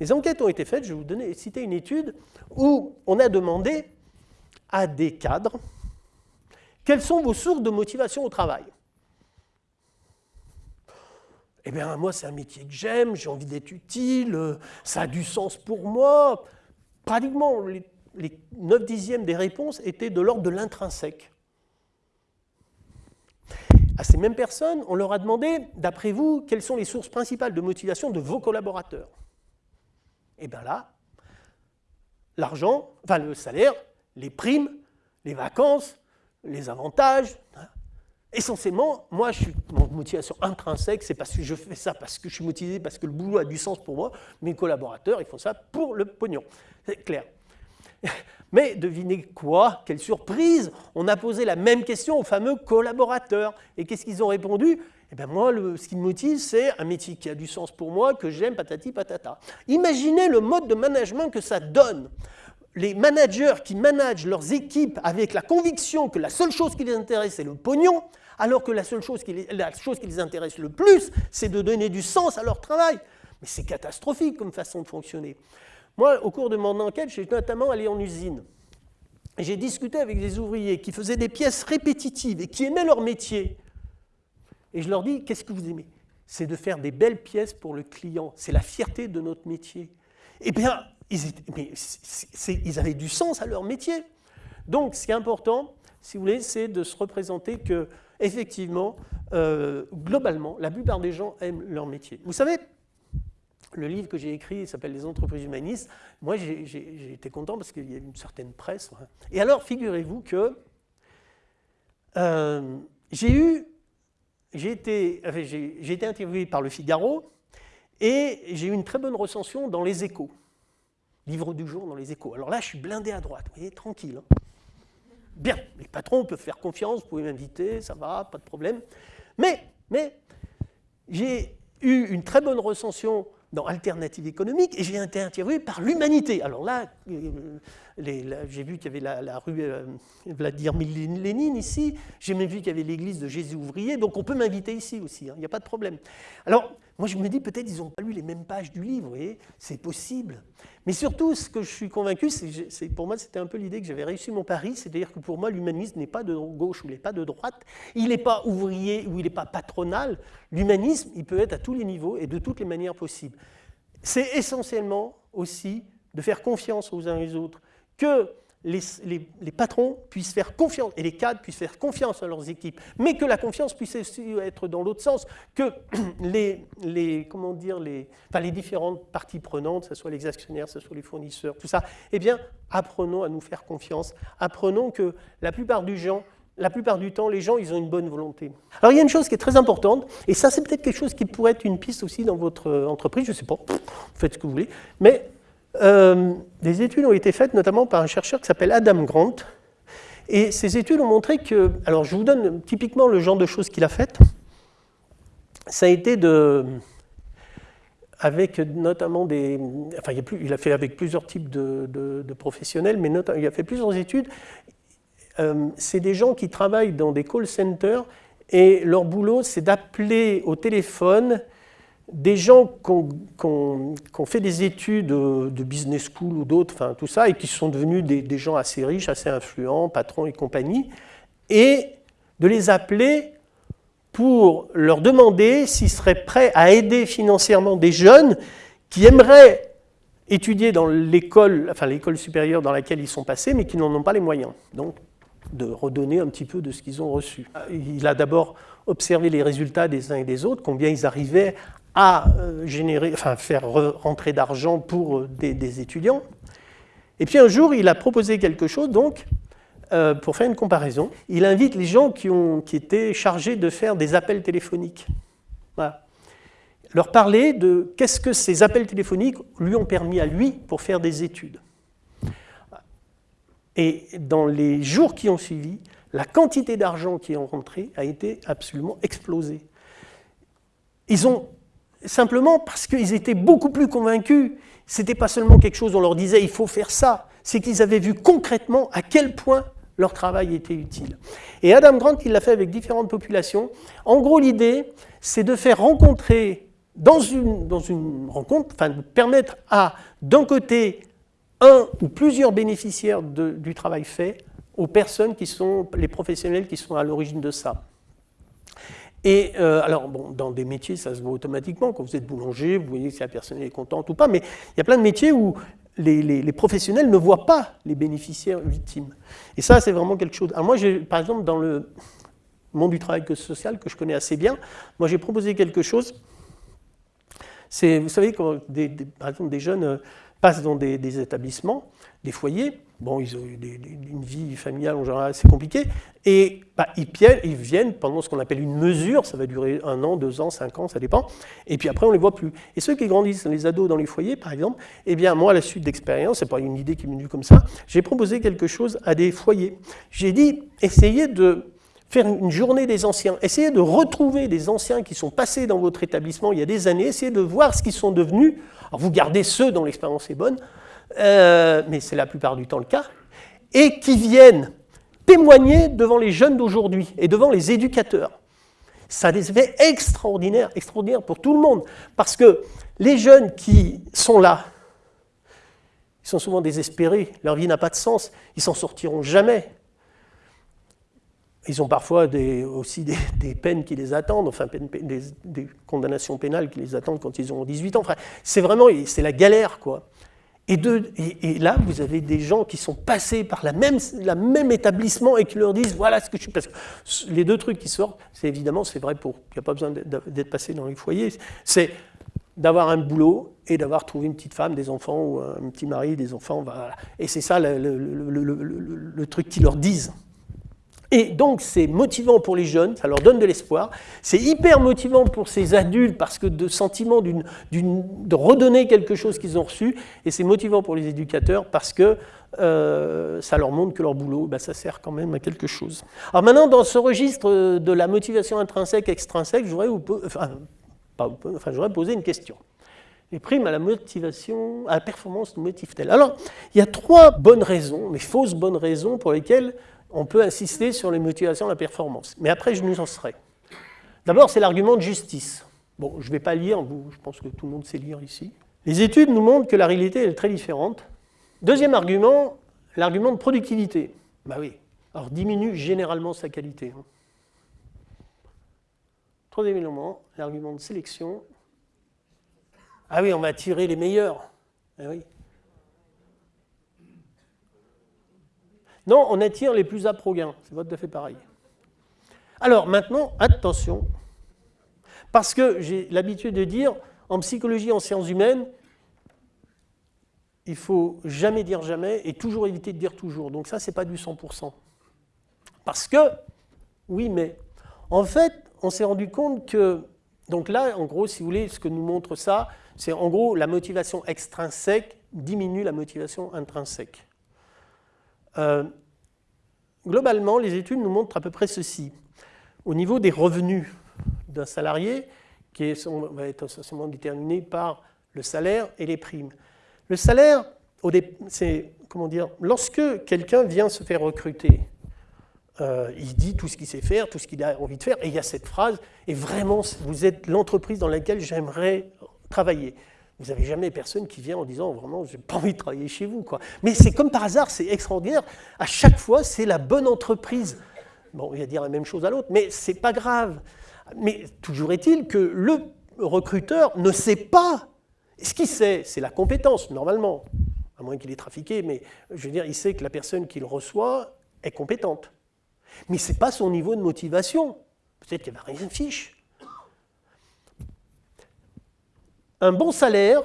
des enquêtes ont été faites, je vais vous donner, citer une étude où on a demandé à des cadres quelles sont vos sources de motivation au travail? Eh bien, moi, c'est un métier que j'aime, j'ai envie d'être utile, ça a du sens pour moi. Pratiquement, les, les 9 dixièmes des réponses étaient de l'ordre de l'intrinsèque. À ces mêmes personnes, on leur a demandé, d'après vous, quelles sont les sources principales de motivation de vos collaborateurs? Eh bien là, l'argent, enfin le salaire, les primes, les vacances, les avantages. Hein. Essentiellement, moi, je suis, mon motivation intrinsèque, c'est parce que je fais ça, parce que je suis motivé, parce que le boulot a du sens pour moi. Mes collaborateurs, ils font ça pour le pognon. C'est clair. Mais devinez quoi? Quelle surprise On a posé la même question aux fameux collaborateurs. Et qu'est-ce qu'ils ont répondu? Eh bien moi, ce qui me motive, c'est un métier qui a du sens pour moi, que j'aime, patati patata. Imaginez le mode de management que ça donne. Les managers qui managent leurs équipes avec la conviction que la seule chose qui les intéresse, c'est le pognon, alors que la seule chose qui les, intéresse le plus, c'est de donner du sens à leur travail. Mais c'est catastrophique comme façon de fonctionner. Moi, au cours de mon enquête, j'ai notamment allé en usine. J'ai discuté avec des ouvriers qui faisaient des pièces répétitives et qui aimaient leur métier. Et je leur dis, qu'est-ce que vous aimez? C'est de faire des belles pièces pour le client. C'est la fierté de notre métier. Eh bien, ils, avaient du sens à leur métier. Donc, ce qui est important, si vous voulez, c'est de se représenter que, effectivement, euh, globalement, la plupart des gens aiment leur métier. Vous savez, le livre que j'ai écrit s'appelle Les entreprises humanistes. Moi, j'ai été content parce qu'il y a une certaine presse. Et alors, figurez-vous que euh, j'ai eu, j'ai été, été interviewé par Le Figaro et j'ai eu une très bonne recension dans Les Échos. Livre du jour dans Les Échos. Alors là, je suis blindé à droite, vous voyez, tranquille. Hein. Bien, les patrons peuvent faire confiance, vous pouvez m'inviter, ça va, pas de problème. Mais, mais j'ai eu une très bonne recension dans Alternative économique et j'ai été interviewé par l'humanité. Alors là, euh, j'ai vu qu'il y avait la, rue euh, Vladimir Lénine ici, j'ai même vu qu'il y avait l'église de Jésus ouvrier, donc on peut m'inviter ici aussi, hein, il n'y a pas de problème. Alors, moi je me dis peut-être ils n'ont pas lu les mêmes pages du livre, vous voyez, c'est possible. Mais surtout, ce que je suis convaincu, c'est pour moi c'était un peu l'idée que j'avais réussi mon pari, c'est-à-dire que pour moi l'humanisme n'est pas de gauche ou il n'est pas de droite, il n'est pas ouvrier ou il n'est pas patronal, l'humanisme il peut être à tous les niveaux et de toutes les manières possibles. C'est essentiellement aussi de faire confiance aux uns et aux autres, que les, patrons puissent faire confiance et les cadres puissent faire confiance à leurs équipes, mais que la confiance puisse aussi être dans l'autre sens, que les, comment dire, les, enfin, les différentes parties prenantes, que ce soit les actionnaires, que ce soit les fournisseurs, tout ça, eh bien, apprenons à nous faire confiance, apprenons que la plupart du la plupart du temps, les gens, ils ont une bonne volonté. Alors, il y a une chose qui est très importante, et ça, c'est peut-être quelque chose qui pourrait être une piste aussi dans votre entreprise, je ne sais pas, faites ce que vous voulez, mais euh, des études ont été faites notamment par un chercheur qui s'appelle Adam Grant. Et ces études ont montré que, alors je vous donne typiquement le genre de choses qu'il a faites. Ça a été de, avec notamment des, enfin il, a, fait avec plusieurs types de, professionnels, mais il a fait plusieurs études. Euh, c'est des gens qui travaillent dans des call centers et leur boulot c'est d'appeler au téléphone des gens qui ont, fait des études de business school ou d'autres, enfin tout ça, et qui sont devenus des, gens assez riches, assez influents, patrons et compagnie, et de les appeler pour leur demander s'ils seraient prêts à aider financièrement des jeunes qui aimeraient étudier dans l'école, enfin l'école supérieure dans laquelle ils sont passés, mais qui n'en ont pas les moyens. Donc, de redonner un petit peu de ce qu'ils ont reçu. Il a d'abord observé les résultats des uns et des autres, combien ils arrivaient à euh, générer, enfin, faire rentrer d'argent pour euh, des, étudiants. Et puis un jour, il a proposé quelque chose, donc, euh, pour faire une comparaison. Il invite les gens qui, ont, qui étaient chargés de faire des appels téléphoniques. Voilà. Leur parler de qu'est-ce que ces appels téléphoniques lui ont permis à lui pour faire des études. Et dans les jours qui ont suivi, la quantité d'argent qui est rentré a été absolument explosée. Ils ont simplement parce qu'ils étaient beaucoup plus convaincus. Ce n'était pas seulement quelque chose, on leur disait il faut faire ça, c'est qu'ils avaient vu concrètement à quel point leur travail était utile. Et Adam Grant, il l'a fait avec différentes populations. En gros, l'idée, c'est de faire rencontrer dans une, rencontre, de permettre à, d'un côté, un ou plusieurs bénéficiaires du travail fait aux personnes qui sont les professionnels qui sont à l'origine de ça. Et euh, alors, bon, dans des métiers, ça se voit automatiquement. Quand vous êtes boulanger, vous voyez si la personne est contente ou pas. Mais il y a plein de métiers où les, professionnels ne voient pas les bénéficiaires victimes. Et ça, c'est vraiment quelque chose. Alors moi, par exemple, dans le monde du travail social, que je connais assez bien, moi, j'ai proposé quelque chose. Vous savez, quand par exemple, des jeunes euh, passent dans des établissements, des foyers, Bon, ils ont une vie familiale en général assez compliquée, et bah, ils, ils, viennent pendant ce qu'on appelle une mesure, ça va durer un an, deux ans, cinq ans, ça dépend, et puis après on ne les voit plus. Et ceux qui grandissent, les ados dans les foyers par exemple, eh bien moi à la suite d'expérience, c'est pas une idée qui m'est venue comme ça, j'ai proposé quelque chose à des foyers. J'ai dit, essayez de faire une journée des anciens, essayez de retrouver des anciens qui sont passés dans votre établissement il y a des années, essayez de voir ce qu'ils sont devenus, alors vous gardez ceux dont l'expérience est bonne, euh, mais c'est la plupart du temps le cas, et qui viennent témoigner devant les jeunes d'aujourd'hui et devant les éducateurs. Ça a des effets extraordinaires, extraordinaires pour tout le monde, parce que les jeunes qui sont là, ils sont souvent désespérés, leur vie n'a pas de sens, ils s'en sortiront jamais. Ils ont parfois aussi des, peines qui les attendent, enfin des, des, condamnations pénales qui les attendent quand ils ont 18 ans. Enfin, c'est vraiment, c'est la galère, quoi. Et, là, vous avez des gens qui sont passés par la même, même établissement et qui leur disent voilà ce que je suis. Parce que les deux trucs qui sortent, c'est évidemment, c'est vrai pour. Il n'y a pas besoin d'être passé dans les foyers. C'est d'avoir un boulot et d'avoir trouvé une petite femme, des enfants ou un petit mari, des enfants. Voilà. Et c'est ça le, le truc qu'ils leur disent. Et donc c'est motivant pour les jeunes, ça leur donne de l'espoir. C'est hyper motivant pour ces adultes parce que de sentiment de redonner quelque chose qu'ils ont reçu. Et c'est motivant pour les éducateurs parce que euh, ça leur montre que leur boulot, bah, ça sert quand même à quelque chose. Alors maintenant, dans ce registre de la motivation intrinsèque, extrinsèque, enfin, enfin, posé une question. Les primes à la motivation, à la performance nous motivent-elles? Alors, il y a trois bonnes raisons, mais fausses bonnes raisons pour lesquelles on peut insister sur les motivations de la performance. Mais après, je nous en serai. D'abord, c'est l'argument de justice. Bon, je ne vais pas lire, je pense que tout le monde sait lire ici. Les études nous montrent que la réalité est très différente. Deuxième argument, l'argument de productivité. Bah oui, alors diminue généralement sa qualité. Hein. Troisième élément, l'argument de sélection. Ah oui, on va tirer les meilleurs. Ah oui. Non, on attire les plus gain. C'est tout à fait pareil. Alors maintenant, attention, parce que j'ai l'habitude de dire, en psychologie, en sciences humaines, il faut jamais dire jamais et toujours éviter de dire toujours. Donc ça, ce n'est pas du 100%. Parce que, oui, mais en fait, on s'est rendu compte que, donc là, en gros, si vous voulez, ce que nous montre ça, c'est en gros la motivation extrinsèque diminue la motivation intrinsèque. Euh, globalement, les études nous montrent à peu près ceci. Au niveau des revenus d'un salarié, qui va être essentiellement déterminé par le salaire et les primes. Le salaire, c'est comment dire, lorsque quelqu'un vient se faire recruter, euh, il dit tout ce qu'il sait faire, tout ce qu'il a envie de faire, et il y a cette phrase, et vraiment, vous êtes l'entreprise dans laquelle j'aimerais travailler. Vous n'avez jamais personne qui vient en disant vraiment, j'ai pas envie de travailler chez vous. Mais c'est comme par hasard, c'est extraordinaire. À chaque fois, c'est la bonne entreprise. Bon, il va dire la même chose à l'autre, mais c'est pas grave. Mais toujours est-il que le recruteur ne sait pas. Ce qu'il sait, c'est la compétence, normalement, à moins qu'il ait trafiqué, mais je veux dire, il sait que la personne qu'il reçoit est compétente. Mais ce n'est pas son niveau de motivation. Peut-être qu'il n'y avait rien de fiche. Un bon salaire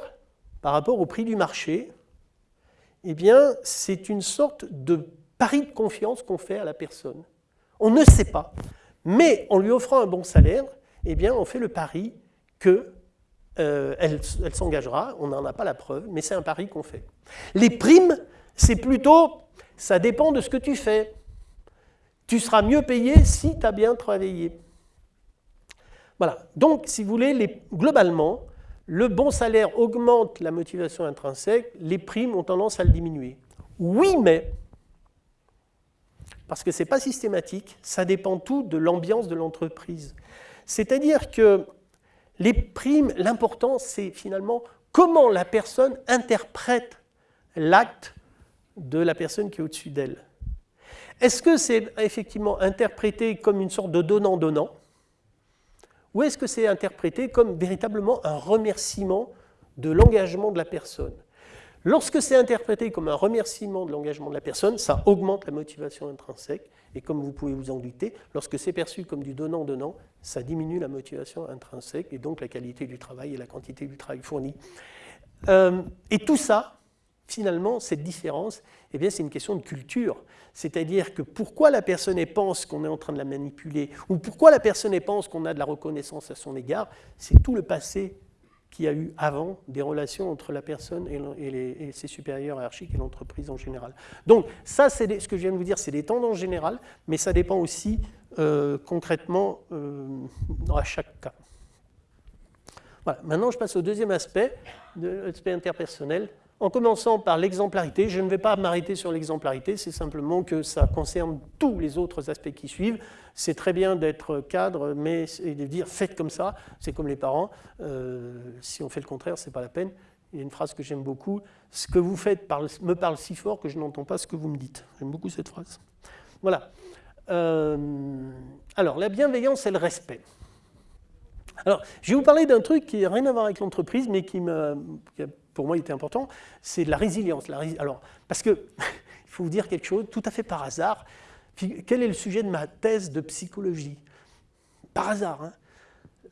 par rapport au prix du marché, eh bien, c'est une sorte de pari de confiance qu'on fait à la personne. On ne sait pas, mais en lui offrant un bon salaire, eh bien, on fait le pari qu'elle euh, s'engagera. On n'en a pas la preuve, mais c'est un pari qu'on fait. Les primes, c'est plutôt, ça dépend de ce que tu fais. Tu seras mieux payé si tu as bien travaillé. Voilà. Donc, si vous voulez, globalement, le bon salaire augmente la motivation intrinsèque, les primes ont tendance à le diminuer. Oui, mais, parce que ce n'est pas systématique, ça dépend tout de l'ambiance de l'entreprise. C'est-à-dire que les primes, l'important, c'est finalement comment la personne interprète l'acte de la personne qui est au-dessus d'elle. Est-ce que c'est effectivement interprété comme une sorte de donnant-donnant? Ou est-ce que c'est interprété comme véritablement un remerciement de l'engagement de la personne? Lorsque c'est interprété comme un remerciement de l'engagement de la personne, ça augmente la motivation intrinsèque. Et comme vous pouvez vous en douter, lorsque c'est perçu comme du donnant-donnant, ça diminue la motivation intrinsèque et donc la qualité du travail et la quantité du travail fourni. Euh, et tout ça, finalement, cette différence, eh bien, c'est une question de culture. C'est-à-dire que pourquoi la personne pense qu'on est en train de la manipuler, ou pourquoi la personne pense qu'on a de la reconnaissance à son égard, c'est tout le passé qu'il y a eu avant des relations entre la personne et, ses supérieurs hiérarchiques et l'entreprise en général. Donc ça, c'est ce que je viens de vous dire, c'est des tendances générales, mais ça dépend aussi euh, concrètement euh, à chaque cas. Voilà. Maintenant, je passe au deuxième aspect, l'aspect interpersonnel, en commençant par l'exemplarité. Je ne vais pas m'arrêter sur l'exemplarité, c'est simplement que ça concerne tous les autres aspects qui suivent. C'est très bien d'être cadre, mais de dire faites comme ça, c'est comme les parents. Euh, si on fait le contraire, ce n'est pas la peine. Il y a une phrase que j'aime beaucoup. Ce que vous faites me parle si fort que je n'entends pas ce que vous me dites. J'aime beaucoup cette phrase. Voilà. Euh, alors, la bienveillance et le respect. Alors, je vais vous parler d'un truc qui n'a rien à voir avec l'entreprise, mais qui, me, pour moi, il était important, c'est la résilience. alors, parce que, il faut vous dire quelque chose, tout à fait par hasard, quel est le sujet de ma thèse de psychologie? Par hasard.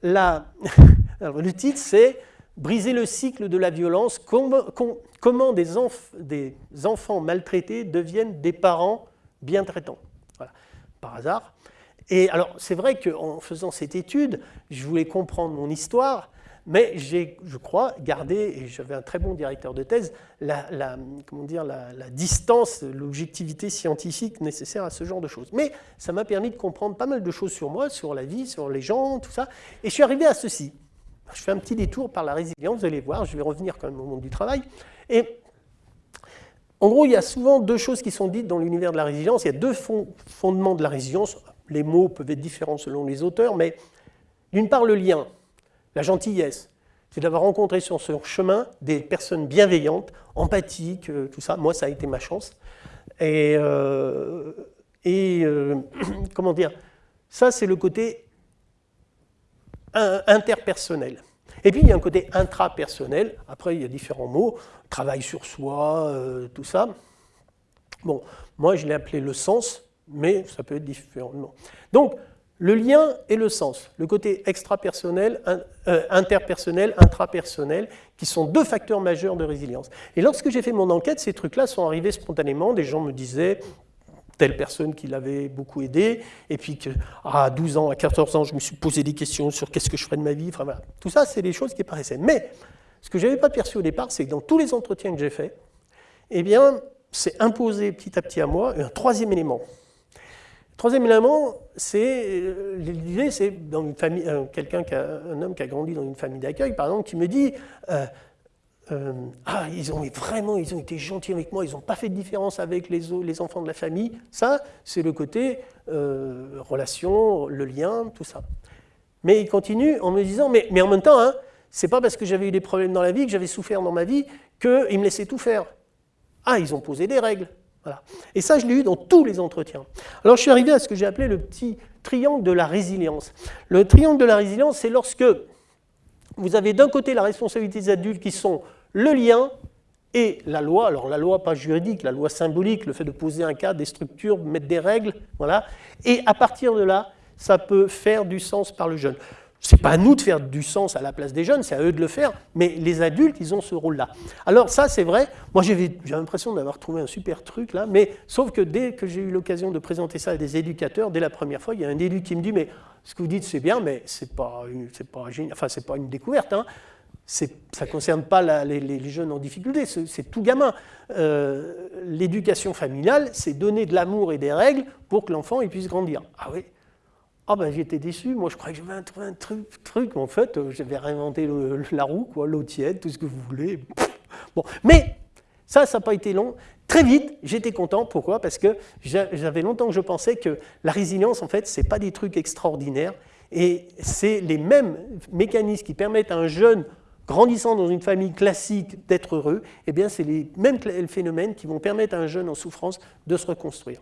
Hein le titre, c'est Briser le cycle de la violence, comment des, des, enfants maltraités deviennent des parents bien traitants. Voilà. Par hasard. Et alors, c'est vrai qu'en faisant cette étude, je voulais comprendre mon histoire, mais j'ai, je crois, gardé, et j'avais un très bon directeur de thèse, la, comment dire, la, distance, l'objectivité scientifique nécessaire à ce genre de choses. Mais ça m'a permis de comprendre pas mal de choses sur moi, sur la vie, sur les gens, tout ça. Et je suis arrivé à ceci. Je fais un petit détour par la résilience, vous allez voir, je vais revenir quand même au monde du travail. Et en gros, il y a souvent deux choses qui sont dites dans l'univers de la résilience. Il y a deux fondements de la résilience. Les mots peuvent être différents selon les auteurs, mais d'une part, le lien. La gentillesse, c'est d'avoir rencontré sur ce chemin des personnes bienveillantes, empathiques, euh, tout ça. Moi, ça a été ma chance. Et, euh, euh, comment dire, ça, c'est le côté interpersonnel. Et puis, il y a un côté intrapersonnel. Après, il y a différents mots. Travail sur soi, tout ça. Bon, moi, je l'ai appelé le sens, mais ça peut être différemment. Donc, le lien et le sens, le côté extrapersonnel, euh, interpersonnel, intrapersonnel, qui sont deux facteurs majeurs de résilience. Et lorsque j'ai fait mon enquête, ces trucs-là sont arrivés spontanément. Des gens me disaient telle personne qui l'avait beaucoup aidé, et puis qu'à à 12 ans, à 14 ans, je me suis posé des questions sur qu'est-ce que je ferais de ma vie. Enfin, voilà. Tout ça, c'est des choses qui paraissaient. Mais ce que je n'avais pas perçu au départ, c'est que dans tous les entretiens que j'ai faits, eh bien, c'est imposé petit à petit à moi un troisième élément. Troisième élément, c'est euh, l'idée, c'est dans une famille, quelqu'un, un homme qui a grandi dans une famille d'accueil, par exemple, qui me dit, euh, euh, ah, ils ont vraiment, ils ont été gentils avec moi, ils n'ont pas fait de différence avec les, enfants de la famille. Ça, c'est le côté euh, relation, le lien, tout ça. Mais il continue en me disant, mais, mais en même temps, hein, c'est pas parce que j'avais eu des problèmes dans la vie, que j'avais souffert dans ma vie, qu'ils me laissaient tout faire. Ah, ils ont posé des règles. Et ça, je l'ai eu dans tous les entretiens. Alors, je suis arrivé à ce que j'ai appelé le petit triangle de la résilience. Le triangle de la résilience, c'est lorsque vous avez d'un côté la responsabilité des adultes qui sont le lien et la loi, alors la loi pas juridique, la loi symbolique, le fait de poser un cadre, des structures, mettre des règles, voilà. Et à partir de là, ça peut faire du sens par le jeune. Ce n'est pas à nous de faire du sens à la place des jeunes, c'est à eux de le faire, mais les adultes, ils ont ce rôle-là. Alors ça, c'est vrai, moi j'ai l'impression d'avoir trouvé un super truc là, mais sauf que dès que j'ai eu l'occasion de présenter ça à des éducateurs, dès la première fois, il y a un élu qui me dit, mais ce que vous dites c'est bien, mais ce n'est pas, pas, enfin, pas une découverte, hein ça ne concerne pas les, jeunes en difficulté, c'est tout gamin. Euh, l'éducation familiale, c'est donner de l'amour et des règles pour que l'enfant puisse grandir. Ah oui Ah ben j'étais déçu, moi je croyais que j'avais trouvé un truc, truc, en fait euh, j'avais réinventé la roue, quoi, l'eau tiède, tout ce que vous voulez. Bon, mais ça, ça n'a pas été long. Très vite, j'étais content. Pourquoi? Parce que j'avais longtemps que je pensais que la résilience, en fait, ce n'est pas des trucs extraordinaires. Et c'est les mêmes mécanismes qui permettent à un jeune grandissant dans une famille classique d'être heureux, eh bien c'est les mêmes phénomènes qui vont permettre à un jeune en souffrance de se reconstruire.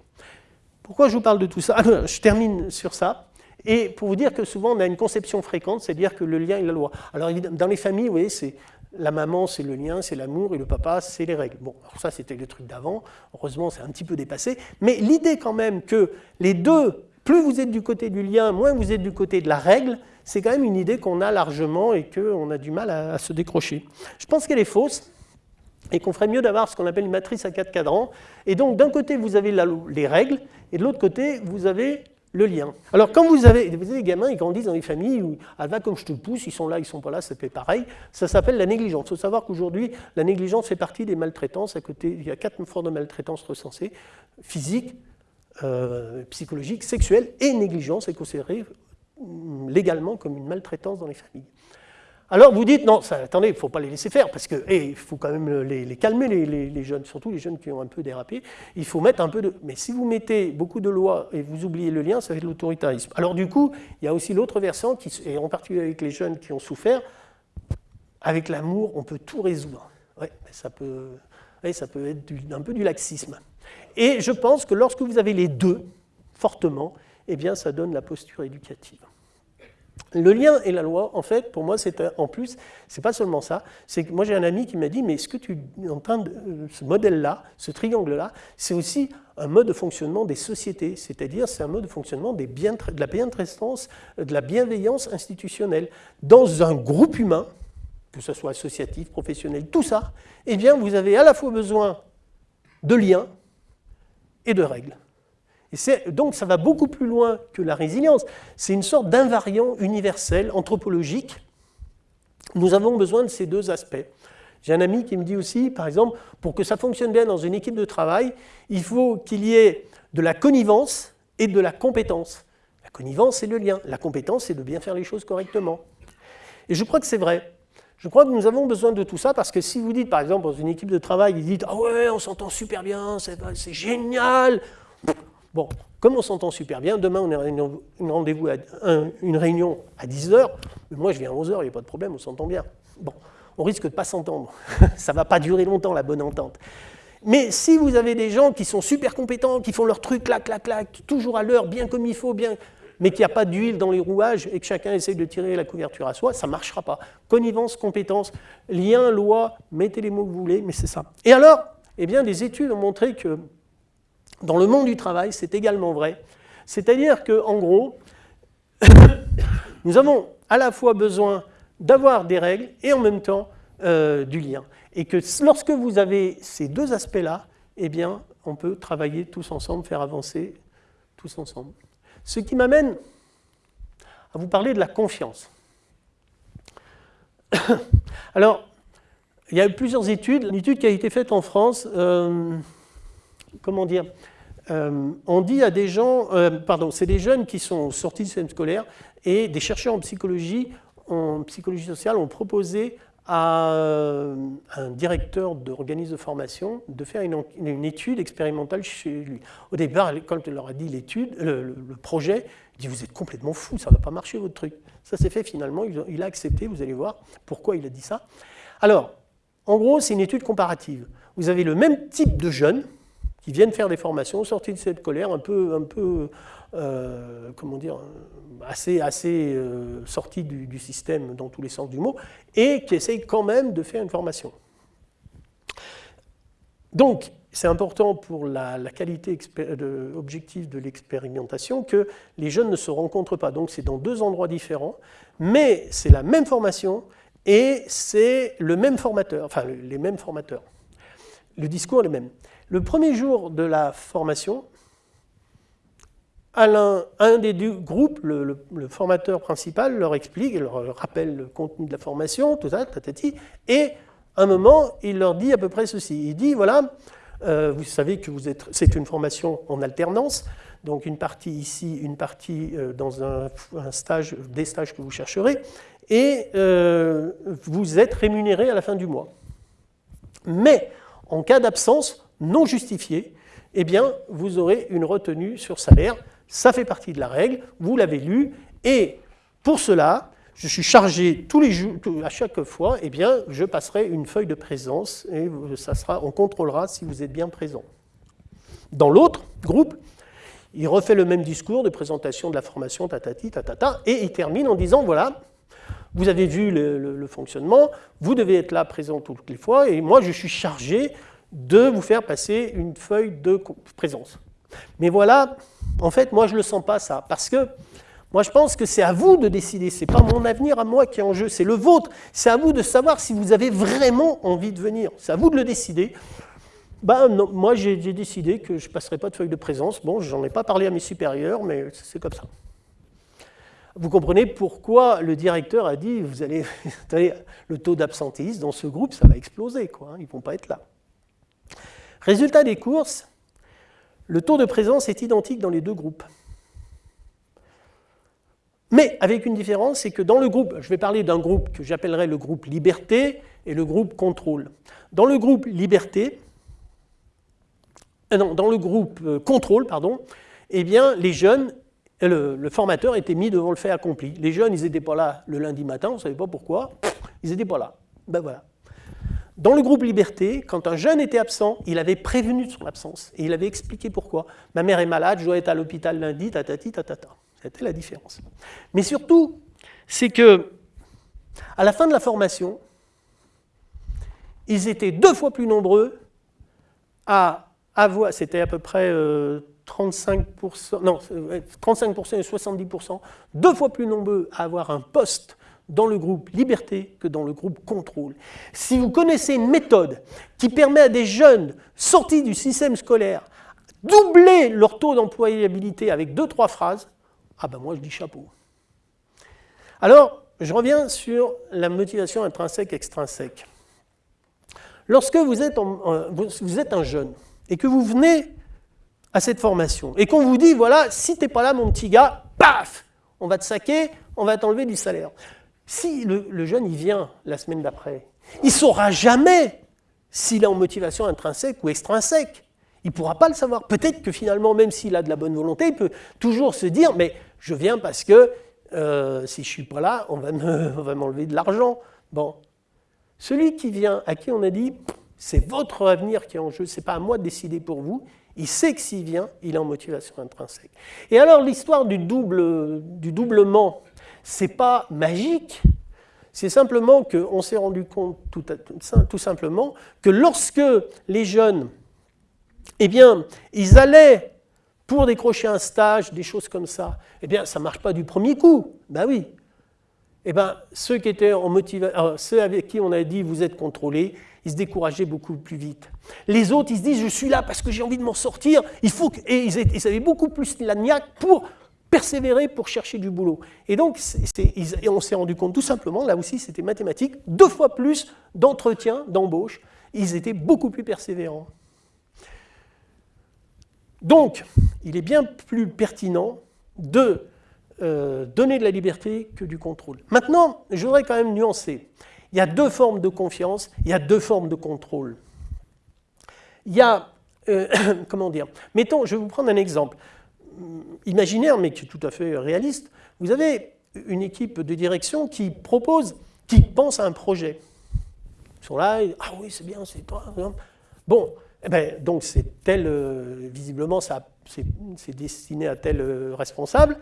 Pourquoi je vous parle de tout ça? Ah, Je termine sur ça. Et pour vous dire que souvent on a une conception fréquente, c'est-à-dire que le lien est la loi. Alors dans les familles, vous voyez, c'est la maman c'est le lien, c'est l'amour, et le papa c'est les règles. Bon, alors ça c'était le truc d'avant, heureusement c'est un petit peu dépassé, mais l'idée quand même que les deux, plus vous êtes du côté du lien, moins vous êtes du côté de la règle, c'est quand même une idée qu'on a largement et qu'on a du mal à, se décrocher. Je pense qu'elle est fausse et qu'on ferait mieux d'avoir ce qu'on appelle une matrice à quatre cadrans. Et donc, d'un côté, vous avez les règles, et de l'autre côté, vous avez le lien. Alors, quand vous avez, des gamins, ils grandissent dans des familles où, ah, va comme je te pousse, ils sont là, ils sont pas là, ça fait pareil. Ça s'appelle la négligence. Il faut savoir qu'aujourd'hui, la négligence fait partie des maltraitances. À côté, il y a quatre formes de maltraitance recensées physique, euh, psychologique, sexuelle et négligence est considérée légalement comme une maltraitance dans les familles. Alors vous dites, non, attendez, il ne faut pas les laisser faire, parce qu'il eh, faut quand même les, calmer, les, jeunes, surtout les jeunes qui ont un peu dérapé. Il faut mettre un peu de... Mais si vous mettez beaucoup de lois et vous oubliez le lien, ça va être l'autoritarisme. Alors du coup, il y a aussi l'autre versant, qui, et en particulier avec les jeunes qui ont souffert, avec l'amour, on peut tout résoudre. Ouais, ça, peut, ça peut être un peu du laxisme. Et je pense que lorsque vous avez les deux, fortement, eh bien, ça donne la posture éducative. Le lien et la loi, en fait, pour moi, c'est en plus, c'est pas seulement ça. Moi, j'ai un ami qui m'a dit, mais ce que tu es en train de, euh, ce modèle-là, ce triangle-là, c'est aussi un mode de fonctionnement des sociétés, c'est-à-dire c'est un mode de fonctionnement des bien, de la bientraitance, de la bienveillance institutionnelle. Dans un groupe humain, que ce soit associatif, professionnel, tout ça, eh bien, vous avez à la fois besoin de liens et de règles donc ça va beaucoup plus loin que la résilience. C'est une sorte d'invariant universel, anthropologique. Nous avons besoin de ces deux aspects. J'ai un ami qui me dit aussi, par exemple, pour que ça fonctionne bien dans une équipe de travail, il faut qu'il y ait de la connivence et de la compétence. La connivence, c'est le lien. La compétence, c'est de bien faire les choses correctement. Et je crois que c'est vrai. Je crois que nous avons besoin de tout ça parce que si vous dites, par exemple, dans une équipe de travail, ils disent « Ah ouais, on s'entend super bien, c'est génial !» Bon, comme on s'entend super bien, demain on a une rendez-vous, une réunion à 10h, mais moi je viens à 11h, il n'y a pas de problème, on s'entend bien. Bon, on risque de ne pas s'entendre. Ça ne va pas durer longtemps la bonne entente. Mais si vous avez des gens qui sont super compétents, qui font leur truc, clac, clac, clac, toujours à l'heure, bien comme il faut, bien, mais qu'il n'y a pas d'huile dans les rouages et que chacun essaye de tirer la couverture à soi, ça ne marchera pas. Connivence, compétence, lien, loi, mettez les mots que vous voulez, mais c'est ça. Et alors, eh bien, des études ont montré que dans le monde du travail, c'est également vrai. C'est-à-dire qu'en gros, nous avons à la fois besoin d'avoir des règles et en même temps euh, du lien. Et que lorsque vous avez ces deux aspects-là, eh bien, on peut travailler tous ensemble, faire avancer tous ensemble. Ce qui m'amène à vous parler de la confiance. Alors, il y a eu plusieurs études. Une étude qui a été faite en France, euh, comment dire, euh, on dit à des gens, euh, pardon, c'est des jeunes qui sont sortis du système scolaire et des chercheurs en psychologie, en psychologie sociale ont proposé à euh, un directeur d'organisme de formation de faire une, étude expérimentale chez lui. Au départ, quand il leur a dit l'étude, le, projet, il dit Vous êtes complètement fou, ça ne va pas marcher votre truc. Ça s'est fait finalement, il, a accepté, vous allez voir pourquoi il a dit ça. Alors, en gros, c'est une étude comparative. Vous avez le même type de jeunes qui viennent faire des formations, sortis de cette colère, un peu, un peu euh, comment dire, assez, assez euh, sortis du, système dans tous les sens du mot, et qui essayent quand même de faire une formation. Donc, c'est important pour la, qualité objective de l'expérimentation que les jeunes ne se rencontrent pas. Donc, c'est dans deux endroits différents, mais c'est la même formation et c'est le même formateur, enfin les mêmes formateurs. Le discours est le même. Le premier jour de la formation, un des groupes, le, formateur principal, leur explique, leur rappelle le contenu de la formation, tout ça, tatati, et à un moment, il leur dit à peu près ceci. Il dit, voilà, euh, vous savez que c'est une formation en alternance, donc une partie ici, une partie euh, dans un, stage, des stages que vous chercherez, et euh, vous êtes rémunéré à la fin du mois. Mais en cas d'absence non justifiée, eh bien, vous aurez une retenue sur salaire. Ça fait partie de la règle, vous l'avez lu, et pour cela, je suis chargé tous les jours, à chaque fois, eh bien, je passerai une feuille de présence et on contrôlera si vous êtes bien présent. Dans l'autre groupe, il refait le même discours de présentation de la formation, tatati, tatata, et il termine en disant, voilà, vous avez vu le, fonctionnement, vous devez être là présent toutes les fois, et moi je suis chargé de vous faire passer une feuille de présence. Mais voilà, en fait, moi, je ne le sens pas, ça, parce que moi, je pense que c'est à vous de décider. Ce n'est pas mon avenir à moi qui est en jeu, c'est le vôtre. C'est à vous de savoir si vous avez vraiment envie de venir. C'est à vous de le décider. Ben, moi, j'ai décidé que je ne passerai pas de feuille de présence. Bon, je n'en ai pas parlé à mes supérieurs, mais c'est comme ça. Vous comprenez pourquoi le directeur a dit, vous allez, le taux d'absentéisme dans ce groupe, ça va exploser, quoi, hein, ils ne vont pas être là. Résultat des courses, le taux de présence est identique dans les deux groupes. Mais avec une différence, c'est que dans le groupe, je vais parler d'un groupe que j'appellerai le groupe liberté et le groupe contrôle. Dans le groupe liberté, euh, non, dans le groupe euh, contrôle, pardon, eh bien, les jeunes, le, le, formateur était mis devant le fait accompli. Les jeunes, ils n'étaient pas là le lundi matin, on ne savait pas pourquoi, ils n'étaient pas là. Ben voilà. Dans le groupe Liberté, quand un jeune était absent, il avait prévenu de son absence et il avait expliqué pourquoi. Ma mère est malade, je dois être à l'hôpital lundi, tatati, tatata. C'était la différence. Mais surtout, c'est que à la fin de la formation, ils étaient deux fois plus nombreux à avoir, c'était à peu près 35%, euh, non, 35% et 70%, deux fois plus nombreux à avoir un poste dans le groupe liberté que dans le groupe contrôle. Si vous connaissez une méthode qui permet à des jeunes sortis du système scolaire doubler leur taux d'employabilité avec deux, trois phrases, ah ben moi je dis chapeau. Alors, je reviens sur la motivation intrinsèque-extrinsèque. Lorsque vous êtes, vous êtes un jeune et que vous venez à cette formation et qu'on vous dit, voilà, si tu n'es pas là mon petit gars, paf, on va te saquer, on va t'enlever du salaire. Si le, jeune il vient la semaine d'après, il ne saura jamais s'il est en motivation intrinsèque ou extrinsèque. Il ne pourra pas le savoir. Peut-être que finalement, même s'il a de la bonne volonté, il peut toujours se dire, mais je viens parce que euh, si je ne suis pas là, on va m'enlever de l'argent. Bon. Celui qui vient, à qui on a dit, c'est votre avenir qui est en jeu, ce n'est pas à moi de décider pour vous, il sait que s'il vient, il est en motivation intrinsèque. Et alors l'histoire du, double, du doublement c'est pas magique, c'est simplement qu'on s'est rendu compte tout, simplement que lorsque les jeunes, eh bien, ils allaient pour décrocher un stage, des choses comme ça, eh bien, ça ne marche pas du premier coup. Ben oui. Eh bien, ceux qui étaient en motivation, ceux avec qui on a dit vous êtes contrôlés, ils se décourageaient beaucoup plus vite. Les autres, ils se disent je suis là parce que j'ai envie de m'en sortir. Il faut et ils, ils avaient beaucoup plus la niaque pour persévérer pour chercher du boulot. Et donc, on s'est rendu compte tout simplement, là aussi c'était mathématique, deux fois plus d'entretien, d'embauche, ils étaient beaucoup plus persévérants. Donc, il est bien plus pertinent de euh, donner de la liberté que du contrôle. Maintenant, je voudrais quand même nuancer. il y a deux formes de confiance, il y a deux formes de contrôle. Il y a, euh, comment dire, mettons, je vais vous prendre un exemple imaginaire, mais qui est tout à fait réaliste. Vous avez une équipe de direction qui propose, qui pense à un projet. Ils sont là, ah oui, c'est bien, c'est toi. Bon, eh ben, donc c'est tel, euh, visiblement, c'est destiné à tel euh, responsable.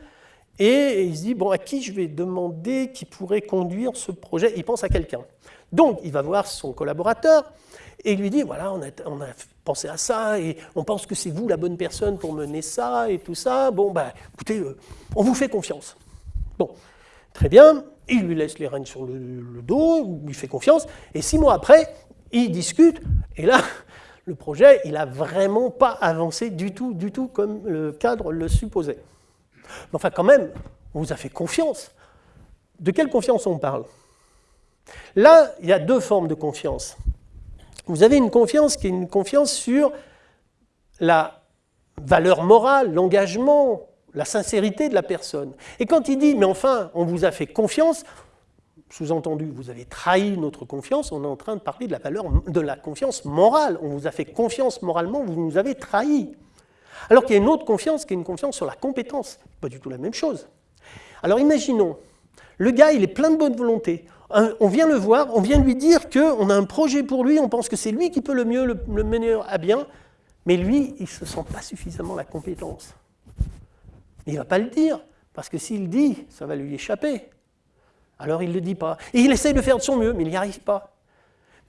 Et il se dit, bon, à qui je vais demander qui pourrait conduire ce projet? Il pense à quelqu'un. Donc, il va voir son collaborateur et il lui dit, voilà, on a, on a pensé à ça, et on pense que c'est vous la bonne personne pour mener ça, et tout ça. Bon, ben, écoutez, euh, on vous fait confiance. Bon, très bien, il lui laisse les rênes sur le, dos, il lui fait confiance, et six mois après, il discute, et là, le projet, il n'a vraiment pas avancé du tout, du tout comme le cadre le supposait. Mais enfin, quand même, on vous a fait confiance. De quelle confiance on parle? Là, il y a deux formes de confiance. Vous avez une confiance qui est une confiance sur la valeur morale, l'engagement, la sincérité de la personne. Et quand il dit, mais enfin, on vous a fait confiance, sous-entendu, vous avez trahi notre confiance, on est en train de parler de la valeur de la confiance morale. On vous a fait confiance moralement, vous nous avez trahi. Alors qu'il y a une autre confiance qui est une confiance sur la compétence. Pas du tout la même chose. Alors imaginons, le gars, il est plein de bonne volonté. On vient le voir, on vient lui dire qu'on a un projet pour lui, on pense que c'est lui qui peut le mieux le, mener à bien, mais lui, il ne se sent pas suffisamment la compétence. Il ne va pas le dire, parce que s'il dit, ça va lui échapper. Alors il ne le dit pas. Et il essaye de faire de son mieux, mais il n'y arrive pas.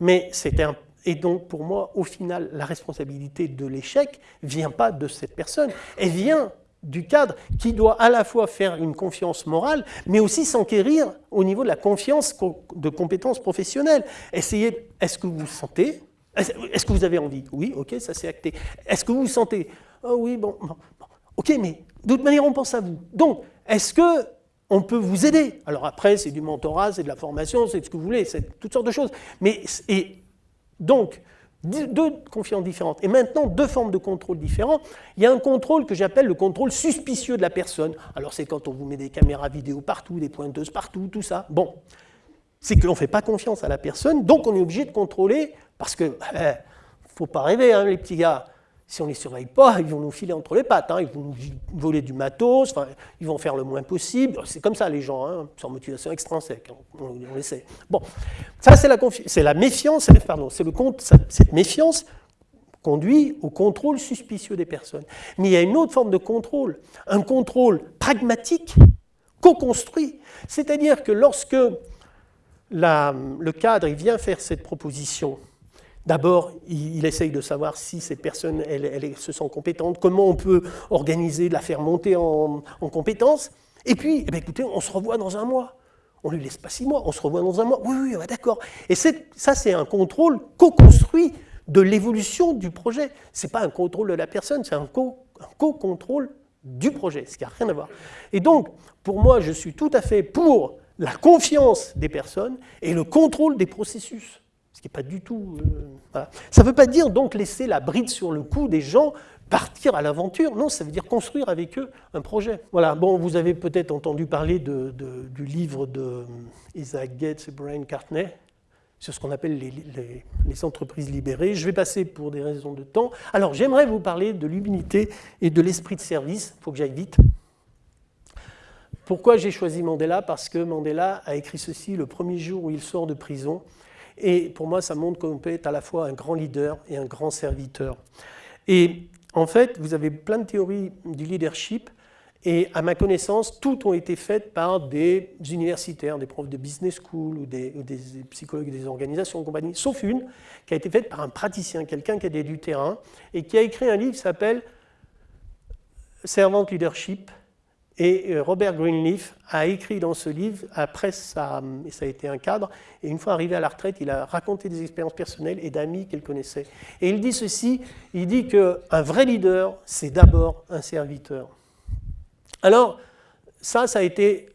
Mais un et donc, pour moi, au final, la responsabilité de l'échec ne vient pas de cette personne, elle vient du cadre qui doit à la fois faire une confiance morale, mais aussi s'enquérir au niveau de la confiance de compétences professionnelles. Essayez, est-ce que vous vous sentez Est-ce que vous avez envie? Oui, ok, ça c'est acté. Est-ce que vous vous sentez Oh oui, bon, ok, mais de toute manière, on pense à vous. Donc, est-ce que on peut vous aider? Alors après, c'est du mentorat, c'est de la formation, c'est ce que vous voulez, c'est toutes sortes de choses. Mais, et donc, deux confiances différentes. Et maintenant, deux formes de contrôle différents. Il y a un contrôle que j'appelle le contrôle suspicieux de la personne. Alors, c'est quand on vous met des caméras vidéo partout, des pointeuses partout, tout ça. Bon, c'est que l'on ne fait pas confiance à la personne, donc on est obligé de contrôler, parce que, ne faut pas rêver, hein, les petits gars, si on ne les surveille pas, ils vont nous filer entre les pattes, hein. ils vont nous voler du matos, ils vont faire le moins possible. C'est comme ça les gens, hein, sans motivation extrinsèque, on, on, le sait. Bon, ça c'est la, méfiance, pardon, c'est le compte, cette méfiance conduit au contrôle suspicieux des personnes. Mais il y a une autre forme de contrôle, un contrôle pragmatique, co-construit. C'est-à-dire que lorsque le cadre vient faire cette proposition, D'abord, il, essaye de savoir si cette personne elle, se sent compétente, comment on peut organiser, la faire monter en, compétence. Et puis, eh écoutez, on se revoit dans un mois. On ne lui laisse pas six mois, on se revoit dans un mois. Oui, oui, d'accord. Et ça, c'est un contrôle co-construit de l'évolution du projet. Ce n'est pas un contrôle de la personne, c'est un co-contrôle du projet, ce qui n'a rien à voir. Et donc, pour moi, je suis tout à fait pour la confiance des personnes et le contrôle des processus. Ce qui n'est pas du tout... Euh, ça ne veut pas dire donc laisser la bride sur le cou des gens partir à l'aventure. Non, ça veut dire construire avec eux un projet. Voilà, bon, vous avez peut-être entendu parler du livre de Isaac Gates et Brian Cartney sur ce qu'on appelle les, les, entreprises libérées. Je vais passer pour des raisons de temps. Alors, j'aimerais vous parler de l'humilité et de l'esprit de service. Il faut que j'aille vite. Pourquoi j'ai choisi Mandela? Parce que Mandela a écrit ceci le premier jour où il sort de prison. Et pour moi, ça montre qu'on peut être à la fois un grand leader et un grand serviteur. Et en fait, vous avez plein de théories du leadership, et à ma connaissance, toutes ont été faites par des universitaires, des profs de business school ou des, psychologues des organisations compagnie, sauf une qui a été faite par un praticien, quelqu'un qui a du terrain, et qui a écrit un livre qui s'appelle Servant Leadership, et euh, Robert Greenleaf a écrit dans ce livre, après ça, ça a été un cadre, et une fois arrivé à la retraite, il a raconté des expériences personnelles et d'amis qu'il connaissait. Et il dit ceci, il dit qu'un vrai leader, c'est d'abord un serviteur. Alors, ça, ça a été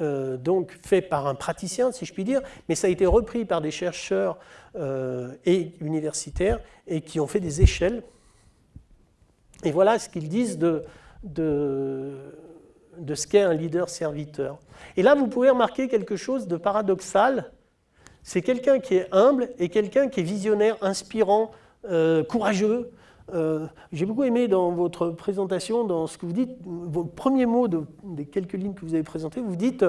euh, donc fait par un praticien, si je puis dire, mais ça a été repris par des chercheurs euh, et universitaires et qui ont fait des échelles. Et voilà ce qu'ils disent de, de de ce qu'est un leader serviteur. Et là, vous pouvez remarquer quelque chose de paradoxal, c'est quelqu'un qui est humble et quelqu'un qui est visionnaire, inspirant, euh, courageux. Euh, j'ai beaucoup aimé dans votre présentation, dans ce que vous dites, vos premiers mots des quelques lignes que vous avez présentées, vous dites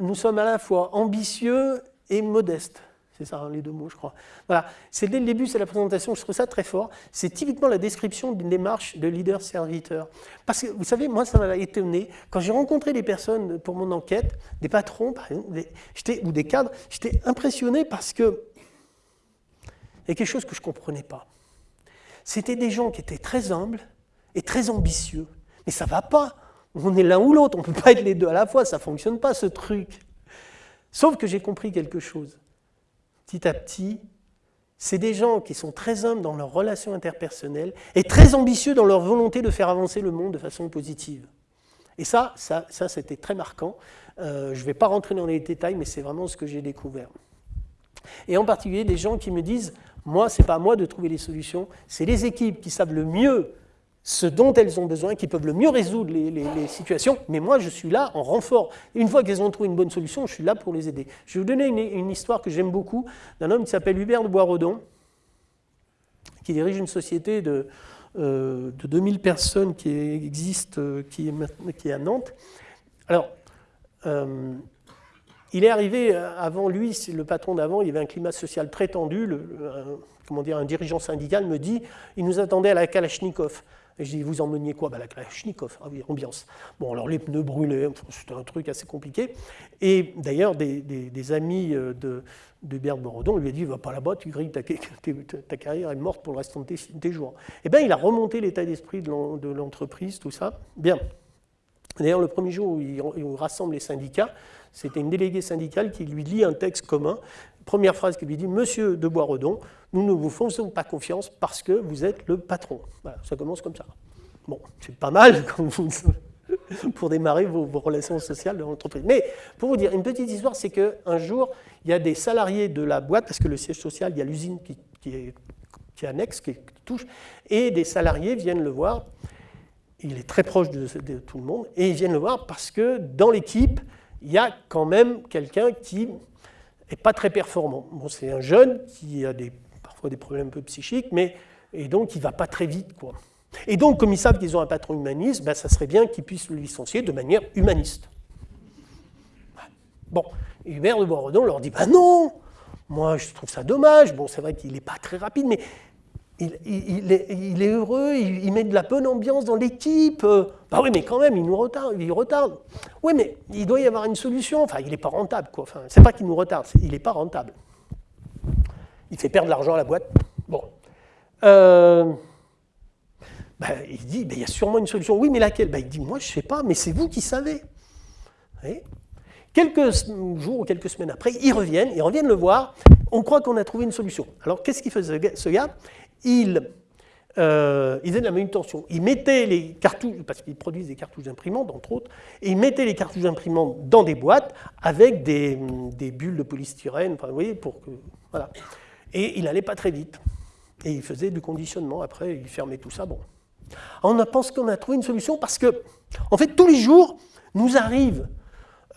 nous sommes à la fois ambitieux et modestes. C'est ça, hein, les deux mots, je crois. Voilà, c'est dès le début, c'est la présentation, je trouve ça très fort. C'est typiquement la description d'une démarche de leader-serviteur. Parce que, vous savez, moi, ça m'a étonné. Quand j'ai rencontré des personnes pour mon enquête, des patrons, par exemple, ou des cadres, j'étais impressionné parce que il y a quelque chose que je ne comprenais pas. C'était des gens qui étaient très humbles et très ambitieux. Mais ça ne va pas. On est l'un ou l'autre, on ne peut pas être les deux à la fois, ça ne fonctionne pas ce truc. Sauf que j'ai compris quelque chose petit à petit, c'est des gens qui sont très humbles dans leurs relations interpersonnelles et très ambitieux dans leur volonté de faire avancer le monde de façon positive. Et ça, ça, ça c'était très marquant. Euh, je ne vais pas rentrer dans les détails, mais c'est vraiment ce que j'ai découvert. Et en particulier, des gens qui me disent, moi, ce n'est pas à moi de trouver les solutions, c'est les équipes qui savent le mieux ce dont elles ont besoin, qui peuvent le mieux résoudre les, situations, mais moi je suis là en renfort. Une fois qu'elles ont trouvé une bonne solution, je suis là pour les aider. Je vais vous donner une, histoire que j'aime beaucoup d'un homme qui s'appelle Hubert de Boisredon, qui dirige une société de, euh, de 2000 personnes qui existe, euh, qui, est, qui, à Nantes. Alors, euh, il est arrivé avant lui, le patron d'avant, il y avait un climat social très tendu. Comment dire, un dirigeant syndical me dit il nous attendait à la Kalachnikov. Et je dis, vous emmeniez quoi? Bah, La Kalachnikov, ah ambiance. Bon, alors les pneus brûlés, c'était un truc assez compliqué. Et d'ailleurs, des, amis euh, de, de Bert Borodon lui ont dit, va pas là-bas, tu grilles, ta, ta, carrière est morte pour le restant de tes, jours. Eh bien, il a remonté l'état d'esprit de l'entreprise, tout ça. Bien. D'ailleurs, le premier jour où il, rassemble les syndicats, c'était une déléguée syndicale qui lui lit un texte commun. Première phrase qu'il lui dit Monsieur de Boisredon, nous ne vous faisons pas confiance parce que vous êtes le patron. Voilà, ça commence comme ça. Bon, c'est pas mal pour démarrer vos, relations sociales de l'entreprise. Mais pour vous dire, une petite histoire, c'est qu'un jour, il y a des salariés de la boîte, parce que le siège social, il y a l'usine qui, est, qui annexe, qui touche, et des salariés viennent le voir. Il est très proche de tout le monde, et ils viennent le voir parce que dans l'équipe, il y a quand même quelqu'un qui n'est pas très performant. Bon, c'est un jeune qui a parfois des problèmes un peu psychiques, mais et donc il ne va pas très vite. Quoi. Et donc, comme ils savent qu'ils ont un patron humaniste, ben, ça serait bien qu'ils puissent le licencier de manière humaniste. Bon, Hubert de Boisredon leur dit, ben non, moi je trouve ça dommage, bon c'est vrai qu'il n'est pas très rapide, mais il, est, heureux, il, met de la bonne ambiance dans l'équipe. Bah oui, mais quand même, il nous retarde. Il retarde. Oui, mais il doit y avoir une solution. Enfin, il n'est pas rentable, quoi. Enfin, c'est pas qu'il nous retarde, il n'est pas rentable. Il fait perdre l'argent à la boîte. Bon. Euh, bah, il dit, bah, il y a sûrement une solution. Oui, mais laquelle? Il dit, moi, je ne sais pas, mais c'est vous qui savez. Quelques jours ou quelques semaines après, ils reviennent, ils reviennent le voir. On croit qu'on a trouvé une solution. Alors, qu'est-ce qu'il faisait ce gars? Il, euh, ils faisaient de la manutention. Ils mettaient les cartouches, parce qu'ils produisent des cartouches d'imprimantes, entre autres, et ils mettaient les cartouches d'imprimantes dans des boîtes avec des, bulles de polystyrène, vous voyez, pour que. Voilà. Et il n'allait pas très vite. Et il faisait du conditionnement après, il fermait tout ça. Bon. On pense qu'on a trouvé une solution parce que, en fait, tous les jours, nous arrivent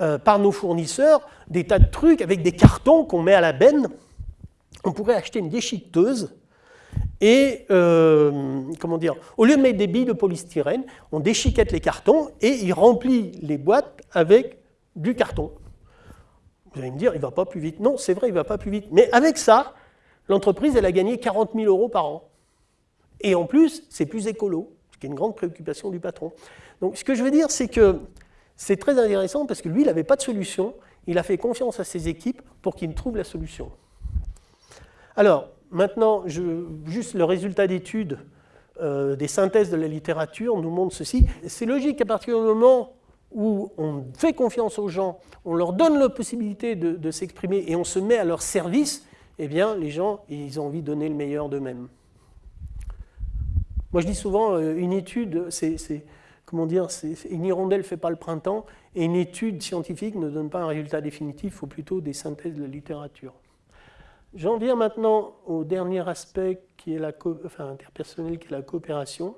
euh, par nos fournisseurs des tas de trucs avec des cartons qu'on met à la benne. On pourrait acheter une déchiqueteuse et, euh, comment dire, au lieu de mettre des billes de polystyrène, on déchiquette les cartons et il remplit les boîtes avec du carton. Vous allez me dire, il ne va pas plus vite. Non, c'est vrai, il ne va pas plus vite. Mais avec ça, l'entreprise, elle a gagné 40 000 euros par an. Et en plus, c'est plus écolo, ce qui est une grande préoccupation du patron. Donc, ce que je veux dire, c'est que c'est très intéressant parce que lui, il n'avait pas de solution. Il a fait confiance à ses équipes pour qu'ils trouvent la solution. Alors, Maintenant, juste le résultat d'études euh, des synthèses de la littérature nous montre ceci. C'est logique qu'à partir du moment où on fait confiance aux gens, on leur donne la possibilité de, s'exprimer et on se met à leur service, eh bien, les gens, ils ont envie de donner le meilleur d'eux-mêmes. Moi, je dis souvent, euh, une étude, c'est, comment dire, une hirondelle ne fait pas le printemps, et une étude scientifique ne donne pas un résultat définitif, il faut plutôt des synthèses de la littérature. J'en viens maintenant au dernier aspect qui est la interpersonnel, qui est la coopération.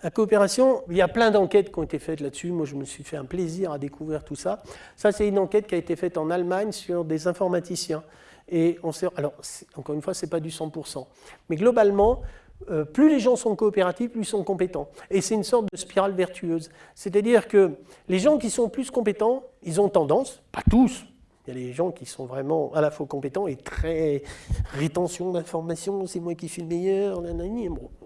La coopération, il y a plein d'enquêtes qui ont été faites là-dessus. Moi, je me suis fait un plaisir à découvrir tout ça. Ça, c'est une enquête qui a été faite en Allemagne sur des informaticiens. Et on sait, alors, encore une fois, ce n'est pas du 100%. Mais globalement, euh, plus les gens sont coopératifs, plus ils sont compétents. Et c'est une sorte de spirale vertueuse. C'est-à-dire que les gens qui sont plus compétents, ils ont tendance, pas tous, il y a des gens qui sont vraiment à la fois compétents et très rétention d'informations, c'est moi qui suis le meilleur,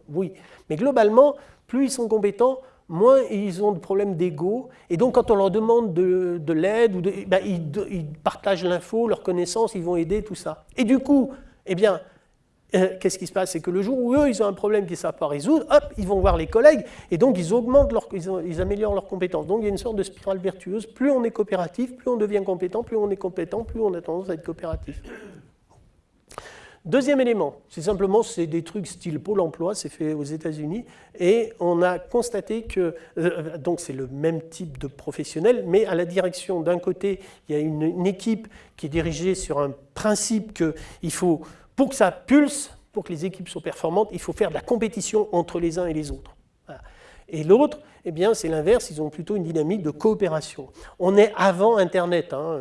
oui. Mais globalement, plus ils sont compétents, moins ils ont de problèmes d'ego. Et donc, quand on leur demande de, l'aide, ben, ils, partagent l'info, leurs connaissances, ils vont aider, tout ça. Et du coup, eh bien, qu'est-ce qui se passe? C'est que le jour où eux, ils ont un problème qu'ils ne savent pas résoudre, hop, ils vont voir les collègues, et donc ils augmentent, leur, ils, améliorent leurs compétences. Donc il y a une sorte de spirale vertueuse. Plus on est coopératif, plus on devient compétent, plus on est compétent, plus on a tendance à être coopératif. Deuxième élément, c'est simplement c'est des trucs style Pôle emploi, c'est fait aux États-Unis, et on a constaté que, euh, donc c'est le même type de professionnel, mais à la direction, d'un côté, il y a une, une, équipe qui est dirigée sur un principe qu'il faut pour que ça pulse, pour que les équipes soient performantes, il faut faire de la compétition entre les uns et les autres. Et l'autre, eh bien, c'est l'inverse, ils ont plutôt une dynamique de coopération. On est avant Internet, hein,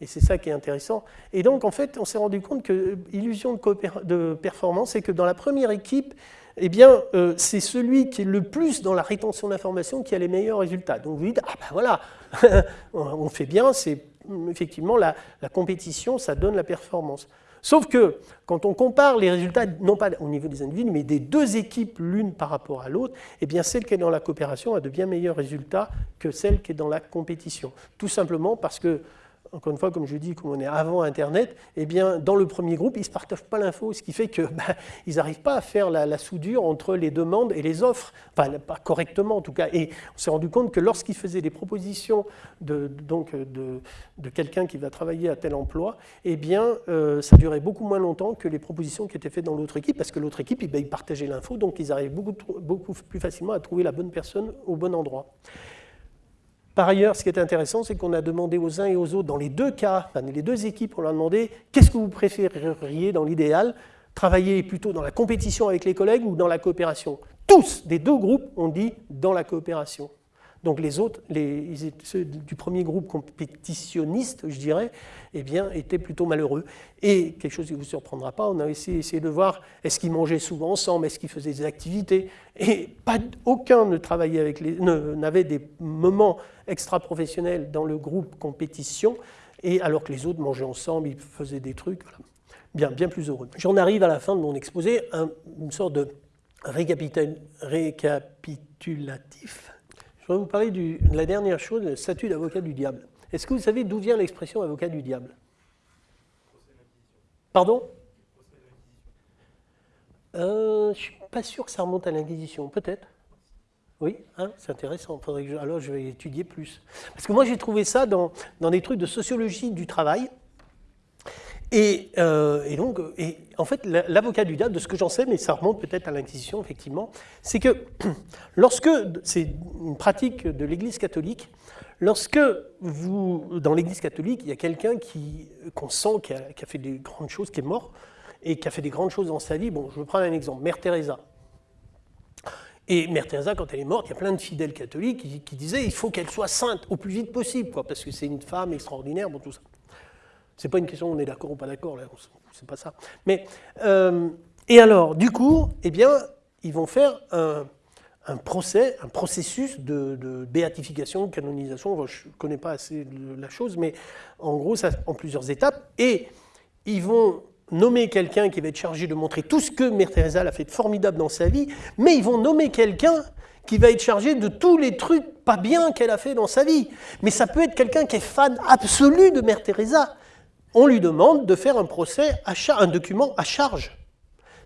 et c'est ça qui est intéressant. Et donc, en fait, on s'est rendu compte que l'illusion de, performance, c'est que dans la première équipe, eh bien, euh, c'est celui qui est le plus dans la rétention d'informations qui a les meilleurs résultats. Donc vous dites, ah ben voilà, on fait bien, c'est effectivement la compétition, ça donne la performance. Sauf que quand on compare les résultats, non pas au niveau des individus, mais des deux équipes l'une par rapport à l'autre, eh bien celle qui est dans la coopération a de bien meilleurs résultats que celle qui est dans la compétition. Tout simplement parce que encore une fois, comme je dis, comme on est avant Internet, eh bien, dans le premier groupe, ils ne se partagent pas l'info, ce qui fait qu'ils bah, n'arrivent pas à faire la, soudure entre les demandes et les offres, enfin, pas correctement en tout cas. Et on s'est rendu compte que lorsqu'ils faisaient des propositions de, de, de quelqu'un qui va travailler à tel emploi, eh bien, euh, ça durait beaucoup moins longtemps que les propositions qui étaient faites dans l'autre équipe, parce que l'autre équipe, eh ben, ils partageaient l'info, donc ils arrivent beaucoup, beaucoup plus facilement à trouver la bonne personne au bon endroit. Par ailleurs, ce qui est intéressant, c'est qu'on a demandé aux uns et aux autres, dans les deux cas, enfin, les deux équipes, on leur a demandé qu'est-ce que vous préféreriez dans l'idéal Travailler plutôt dans la compétition avec les collègues ou dans la coopération? Tous, des deux groupes, ont dit dans la coopération. Donc les autres, ceux du premier groupe compétitionniste, je dirais, eh bien, étaient plutôt malheureux. Et quelque chose qui ne vous surprendra pas, on a essayé, essayé de voir est-ce qu'ils mangeaient souvent ensemble, est-ce qu'ils faisaient des activités? Et pas, aucun ne travaillait avec les, n'avait des moments extra-professionnels dans le groupe compétition, et alors que les autres mangeaient ensemble, ils faisaient des trucs. Bien, bien plus heureux. J'en arrive à la fin de mon exposé, une sorte de récapitulatif je vais vous parler de la dernière chose, le statut d'avocat du diable. Est-ce que vous savez d'où vient l'expression avocat du diable? Pardon? Euh, Je ne suis pas sûr que ça remonte à l'Inquisition, peut-être? Oui, hein, c'est intéressant. alors je vais étudier plus. Parce que moi j'ai trouvé ça dans, dans des trucs de sociologie du travail. Euh, et, donc, en fait, l'avocat du diable, de ce que j'en sais, mais ça remonte peut-être à l'Inquisition, effectivement, c'est que lorsque, c'est une pratique de l'Église catholique, lorsque vous, dans l'Église catholique, il y a quelqu'un qu'on sent qui a, fait des grandes choses, qui est mort, et qui a fait des grandes choses dans sa vie, bon, je vais prendre un exemple, Mère Teresa. Et Mère Teresa, quand elle est morte, il y a plein de fidèles catholiques qui, disaient il faut qu'elle soit sainte au plus vite possible, quoi, parce que c'est une femme extraordinaire, bon, tout ça. C'est pas une question on est d'accord ou pas d'accord, c'est pas ça. Mais, euh, et alors, du coup, eh bien, ils vont faire un, procès, un processus de, béatification, de canonisation, je ne connais pas assez la chose, mais en gros, ça en plusieurs étapes, et ils vont nommer quelqu'un qui va être chargé de montrer tout ce que Mère Teresa a fait de formidable dans sa vie, mais ils vont nommer quelqu'un qui va être chargé de tous les trucs pas bien qu'elle a fait dans sa vie. Mais ça peut être quelqu'un qui est fan absolu de Mère Teresa on lui demande de faire un procès, à un document à charge.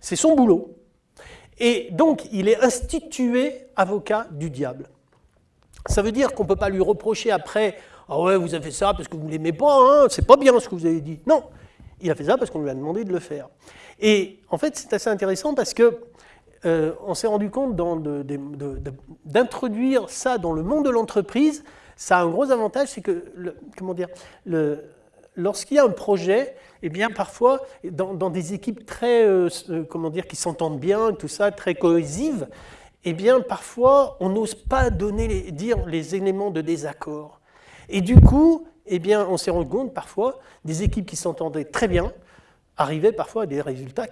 C'est son boulot. Et donc, il est institué avocat du diable. Ça veut dire qu'on ne peut pas lui reprocher après « Ah ouais, vous avez fait ça parce que vous ne l'aimez pas, hein, c'est pas bien ce que vous avez dit. » Non, il a fait ça parce qu'on lui a demandé de le faire. Et en fait, c'est assez intéressant parce que euh, on s'est rendu compte d'introduire ça dans le monde de l'entreprise, ça a un gros avantage, c'est que, comment dire, le, lorsqu'il y a un projet, eh bien parfois, dans, des équipes très, euh, euh, comment dire, qui s'entendent bien, tout ça, très cohésives, eh bien, parfois, on n'ose pas dire les éléments de désaccord. Et du coup, eh bien, on s'est rendu compte parfois des équipes qui s'entendaient très bien arrivaient parfois à des résultats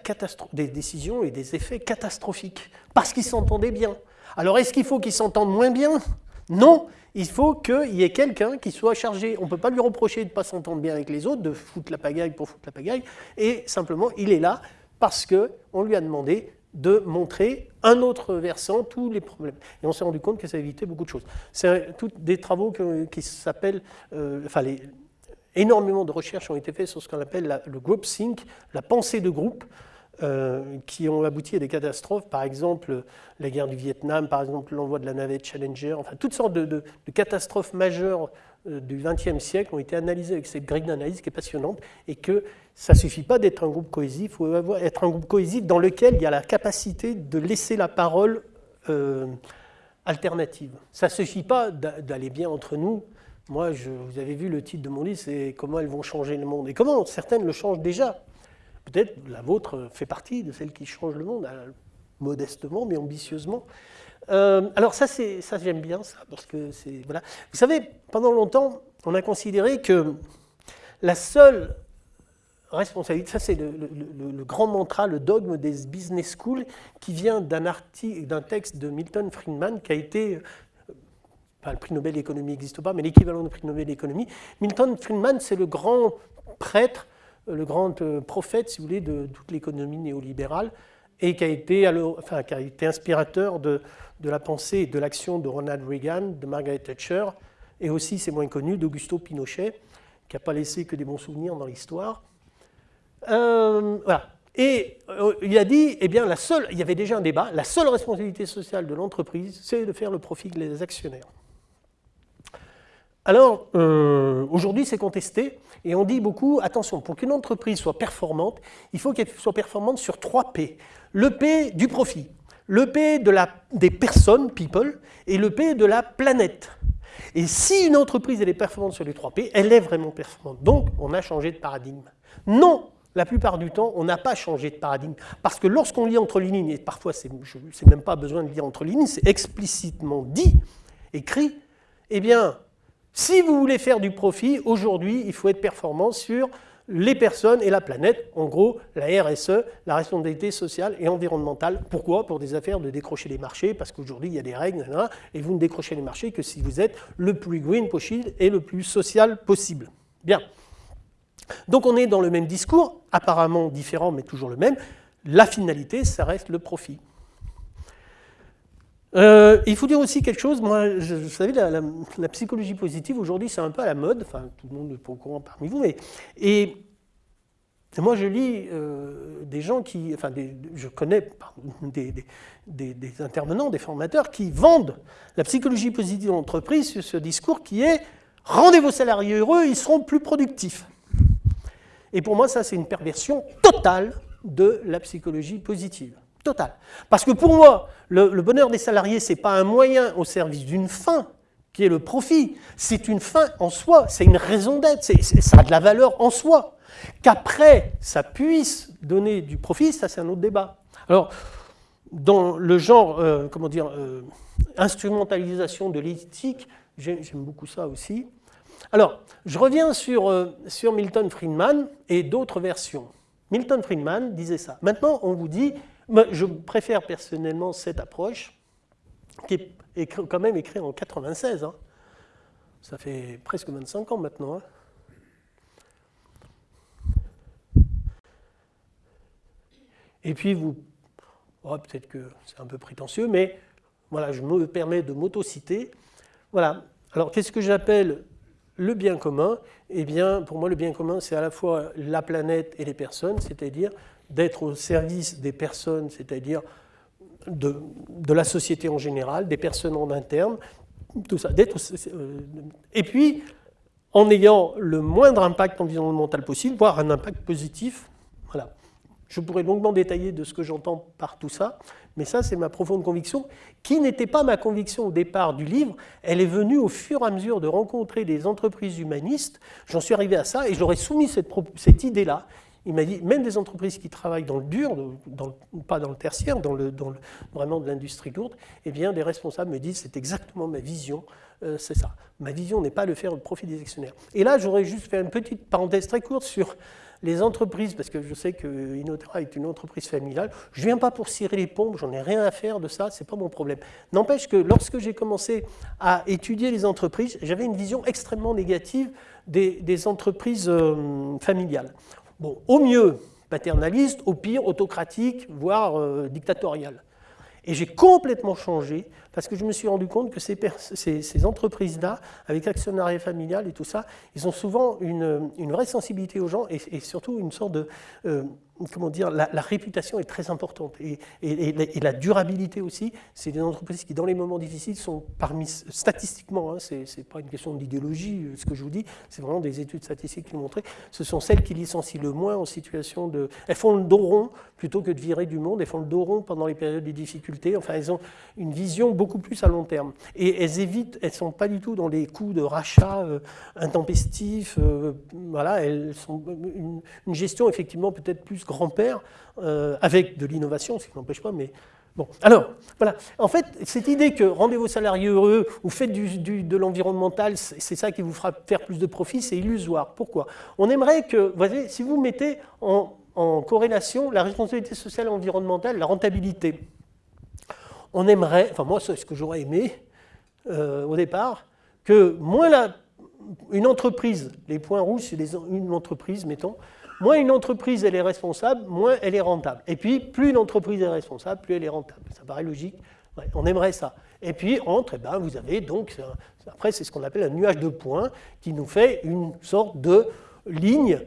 des décisions et des effets catastrophiques parce qu'ils s'entendaient bien. Alors, est-ce qu'il faut qu'ils s'entendent moins bien? Non, il faut qu'il y ait quelqu'un qui soit chargé. On ne peut pas lui reprocher de ne pas s'entendre bien avec les autres, de foutre la pagaille pour foutre la pagaille, et simplement, il est là parce qu'on lui a demandé de montrer un autre versant, tous les problèmes. Et on s'est rendu compte que ça évitait beaucoup de choses. C'est des travaux qui s'appellent, euh, enfin, énormément de recherches ont été faites sur ce qu'on appelle le group think, la pensée de groupe, euh, qui ont abouti à des catastrophes, par exemple la guerre du Vietnam, par exemple l'envoi de la navette Challenger, enfin toutes sortes de, catastrophes majeures euh, du XXe siècle ont été analysées avec cette grille d'analyse qui est passionnante et que ça ne suffit pas d'être un groupe cohésif, il faut être un groupe cohésif dans lequel il y a la capacité de laisser la parole euh, alternative. Ça ne suffit pas d'aller bien entre nous. Moi, vous avez vu le titre de mon livre, c'est Comment elles vont changer le monde. Et comment certaines le changent déjà Peut-être la vôtre fait partie de celles qui changent le monde, euh, modestement mais ambitieusement. Euh, alors ça, ça j'aime bien ça, parce que c'est... Voilà. Vous savez, pendant longtemps, on a considéré que la seule responsabilité, ça c'est le, grand mantra, le dogme des business schools, qui vient d'un texte de Milton Friedman, qui a été... Euh, enfin, le prix Nobel d'économie n'existe pas, mais l'équivalent du prix Nobel d'économie. Milton Friedman, c'est le grand prêtre le grand euh, prophète, si vous voulez, de toute l'économie néolibérale, et qui a été, inspirateur de, la pensée et de l'action de Ronald Reagan, de Margaret Thatcher, et aussi, c'est moins connu, d'Augusto Pinochet, qui n'a pas laissé que des bons souvenirs dans l'histoire. Euh, voilà. Et euh, il a dit, eh bien, il y avait déjà un débat, la seule responsabilité sociale de l'entreprise, c'est de faire le profit des actionnaires. Alors, aujourd'hui, c'est contesté. Et on dit beaucoup, attention, pour qu'une entreprise soit performante, il faut qu'elle soit performante sur trois P. Le P du profit, le P de la, des personnes, people, et le P de la planète. Et si une entreprise elle est performante sur les trois P, elle est vraiment performante. Donc, on a changé de paradigme. Non, la plupart du temps, on n'a pas changé de paradigme. Parce que lorsqu'on lit entre les lignes, et parfois c'est même pas besoin de lire entre les lignes, c'est explicitement dit, écrit, eh bien, si vous voulez faire du profit, aujourd'hui, il faut être performant sur les personnes et la planète, en gros la RSE, la responsabilité sociale et environnementale. Pourquoi? Pour des affaires de décrocher les marchés, parce qu'aujourd'hui il y a des règles, et vous ne décrochez les marchés que si vous êtes le plus green possible et le plus social possible. Bien. Donc on est dans le même discours, apparemment différent mais toujours le même. La finalité, ça reste le profit. Euh, il faut dire aussi quelque chose, moi, vous savez, la, psychologie positive, aujourd'hui, c'est un peu à la mode, enfin, tout le monde n'est pas au courant parmi vous, mais... Et moi, je lis euh, des gens qui... Enfin, je connais des, des, intervenants, des formateurs qui vendent la psychologie positive d'entreprise sur ce discours qui est « rendez vos salariés heureux, ils seront plus productifs ». Et pour moi, ça, c'est une perversion totale de la psychologie positive. Parce que pour moi, le, bonheur des salariés, ce n'est pas un moyen au service d'une fin, qui est le profit. C'est une fin en soi, c'est une raison d'être, ça a de la valeur en soi. Qu'après, ça puisse donner du profit, ça c'est un autre débat. Alors, dans le genre, euh, comment dire, euh, instrumentalisation de l'éthique, j'aime beaucoup ça aussi. Alors, je reviens sur, euh, sur Milton Friedman et d'autres versions. Milton Friedman disait ça. Maintenant, on vous dit, je préfère personnellement cette approche, qui est quand même écrite en 96. Hein. Ça fait presque 25 ans maintenant. Hein. Et puis, vous, oh, peut-être que c'est un peu prétentieux, mais voilà, je me permets de m'auto-citer. Voilà. Alors, qu'est-ce que j'appelle le bien commun? Eh bien, pour moi, le bien commun, c'est à la fois la planète et les personnes, c'est-à-dire d'être au service des personnes, c'est-à-dire de, la société en général, des personnes en interne, tout ça. Euh, et puis, en ayant le moindre impact environnemental possible, voire un impact positif. Voilà. Je pourrais longuement détailler de ce que j'entends par tout ça, mais ça, c'est ma profonde conviction, qui n'était pas ma conviction au départ du livre. Elle est venue au fur et à mesure de rencontrer des entreprises humanistes. J'en suis arrivé à ça et j'aurais soumis cette, cette idée-là il m'a dit, même des entreprises qui travaillent dans le dur, pas dans le tertiaire, dans, le, vraiment de l'industrie lourde, eh bien, des responsables me disent, c'est exactement ma vision, euh, c'est ça. Ma vision n'est pas de faire le profit des actionnaires. Et là, j'aurais juste fait une petite parenthèse très courte sur les entreprises, parce que je sais que Inotera est une entreprise familiale, je ne viens pas pour cirer les pompes, j'en ai rien à faire de ça, ce n'est pas mon problème. N'empêche que lorsque j'ai commencé à étudier les entreprises, j'avais une vision extrêmement négative des, entreprises euh, familiales. Bon, au mieux paternaliste, au pire autocratique, voire euh, dictatorial. Et j'ai complètement changé parce que je me suis rendu compte que ces, ces, entreprises-là, avec actionnariat familial et tout ça, ils ont souvent une, vraie sensibilité aux gens et, surtout une sorte de, euh, comment dire, la, réputation est très importante et, et la durabilité aussi. C'est des entreprises qui, dans les moments difficiles, sont parmi, statistiquement, hein, ce n'est pas une question d'idéologie euh, ce que je vous dis, c'est vraiment des études statistiques qui l'ont montré, ce sont celles qui licencient le moins en situation de... Elles font le dos rond plutôt que de virer du monde, elles font le dos rond pendant les périodes de difficultés, enfin elles ont une vision beaucoup plus à long terme. Et elles évitent, elles ne sont pas du tout dans les coûts de rachat euh, intempestifs, euh, voilà, elles sont une, une gestion effectivement peut-être plus grand-père, euh, avec de l'innovation, ce qui n'empêche pas, mais Bon, alors, voilà. En fait, cette idée que rendez vos salariés heureux ou faites de l'environnemental, c'est ça qui vous fera faire plus de profit, c'est illusoire. Pourquoi? On aimerait que, vous voyez, si vous mettez en, corrélation la responsabilité sociale et environnementale, la rentabilité, on aimerait, enfin moi c'est ce que j'aurais aimé euh, au départ, que moins une entreprise, les points rouges c'est une entreprise, mettons, moins une entreprise elle est responsable, moins elle est rentable. Et puis, plus une entreprise est responsable, plus elle est rentable. Ça paraît logique. on aimerait ça. Et puis, entre, eh ben, vous avez donc, après, c'est ce qu'on appelle un nuage de points qui nous fait une sorte de ligne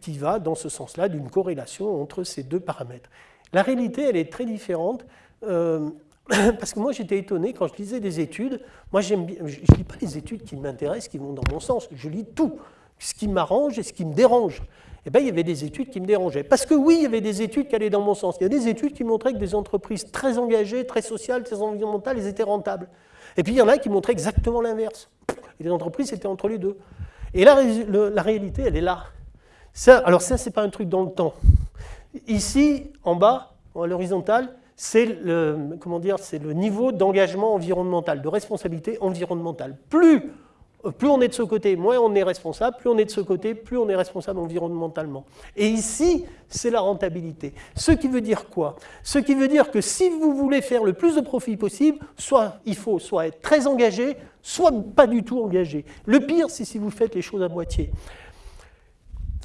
qui va dans ce sens-là d'une corrélation entre ces deux paramètres. La réalité, elle est très différente. Euh, parce que moi, j'étais étonné quand je lisais des études. Moi, je ne lis pas les études qui m'intéressent, qui vont dans mon sens. Je lis tout, ce qui m'arrange et ce qui me dérange eh bien, il y avait des études qui me dérangeaient. Parce que oui, il y avait des études qui allaient dans mon sens. Il y a des études qui montraient que des entreprises très engagées, très sociales, très environnementales, elles étaient rentables. Et puis il y en a qui montraient exactement l'inverse. Et les entreprises étaient entre les deux. Et là, la réalité, elle est là. Ça, alors ça, ce n'est pas un truc dans le temps. Ici, en bas, à l'horizontale, c'est le, c'est le niveau d'engagement environnemental, de responsabilité environnementale. Plus plus on est de ce côté, moins on est responsable, plus on est de ce côté, plus on est responsable environnementalement. Et ici, c'est la rentabilité. Ce qui veut dire quoi? Ce qui veut dire que si vous voulez faire le plus de profit possible, soit il faut soit être très engagé, soit pas du tout engagé. Le pire, c'est si vous faites les choses à moitié.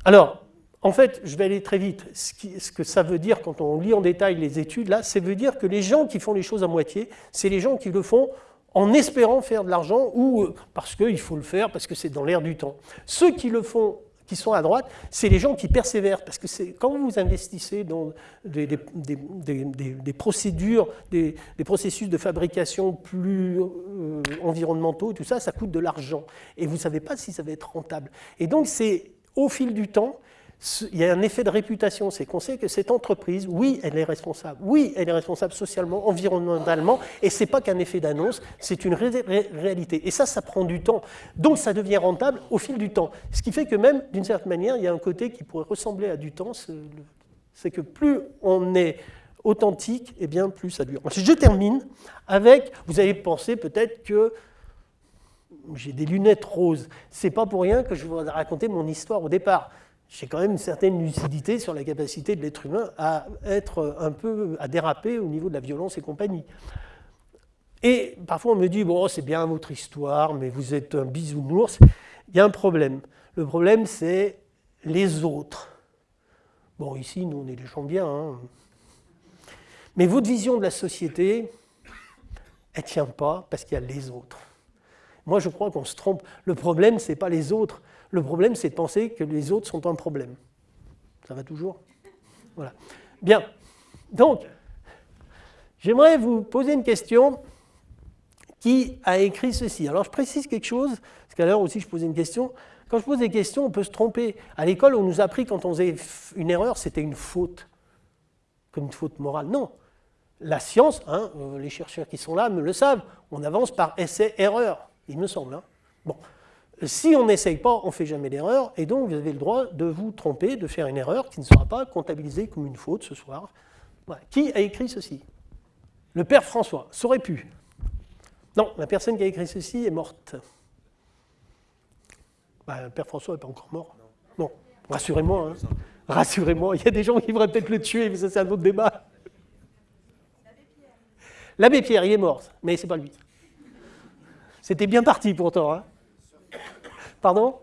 Alors, en fait, je vais aller très vite. Ce, que ça veut dire quand on lit en détail les études, là, ça veut dire que les gens qui font les choses à moitié, c'est les gens qui le font en espérant faire de l'argent ou euh, parce qu'il faut le faire, parce que c'est dans l'air du temps. Ceux qui le font, qui sont à droite, c'est les gens qui persévèrent, parce que quand vous investissez dans des, procédures, des, processus de fabrication plus euh, environnementaux, tout ça, ça coûte de l'argent. Et vous ne savez pas si ça va être rentable. Et donc c'est au fil du temps, il y a un effet de réputation, c'est qu'on sait que cette entreprise, oui, elle est responsable, oui, elle est responsable socialement, environnementalement, et ce n'est pas qu'un effet d'annonce, c'est une réalité. Et ça, ça prend du temps. Donc ça devient rentable au fil du temps. Ce qui fait que même, d'une certaine manière, il y a un côté qui pourrait ressembler à du temps, c'est que plus on est authentique, et eh bien plus ça dure. Je termine avec, vous allez penser peut-être que j'ai des lunettes roses. C'est pas pour rien que je vous raconter mon histoire au départ j'ai quand même une certaine lucidité sur la capacité de l'être humain à être un peu, à déraper au niveau de la violence et compagnie. Et parfois on me dit, bon, c'est bien votre histoire, mais vous êtes un bisounours. Il y a un problème. Le problème, c'est les autres. Bon, ici, nous, on est des gens bien. Hein. Mais votre vision de la société, elle ne tient pas parce qu'il y a les autres. Moi, je crois qu'on se trompe. Le problème, ce n'est pas les autres, le problème, c'est de penser que les autres sont un problème. Ça va toujours Voilà. Bien. Donc, j'aimerais vous poser une question qui a écrit ceci. Alors, je précise quelque chose, parce qu'à l'heure aussi, je posais une question. Quand je pose des questions, on peut se tromper. À l'école, on nous a appris quand on faisait une erreur, c'était une faute, comme une faute morale. Non. La science, hein, euh, les chercheurs qui sont là me le savent, on avance par essai-erreur, il me semble. Hein. Bon. Si on n'essaye pas, on ne fait jamais d'erreur, et donc vous avez le droit de vous tromper, de faire une erreur qui ne sera pas comptabilisée comme une faute ce soir. Qui a écrit ceci? Le père François, ça aurait pu. Non, la personne qui a écrit ceci est morte. Bah, le père François n'est pas encore mort. Non, rassurez-moi. Hein. Rassurez-moi, il y a des gens qui voudraient peut-être le tuer, mais ça c'est un autre débat. L'abbé Pierre, il est mort, mais c'est pas lui. C'était bien parti pourtant. Hein. Pardon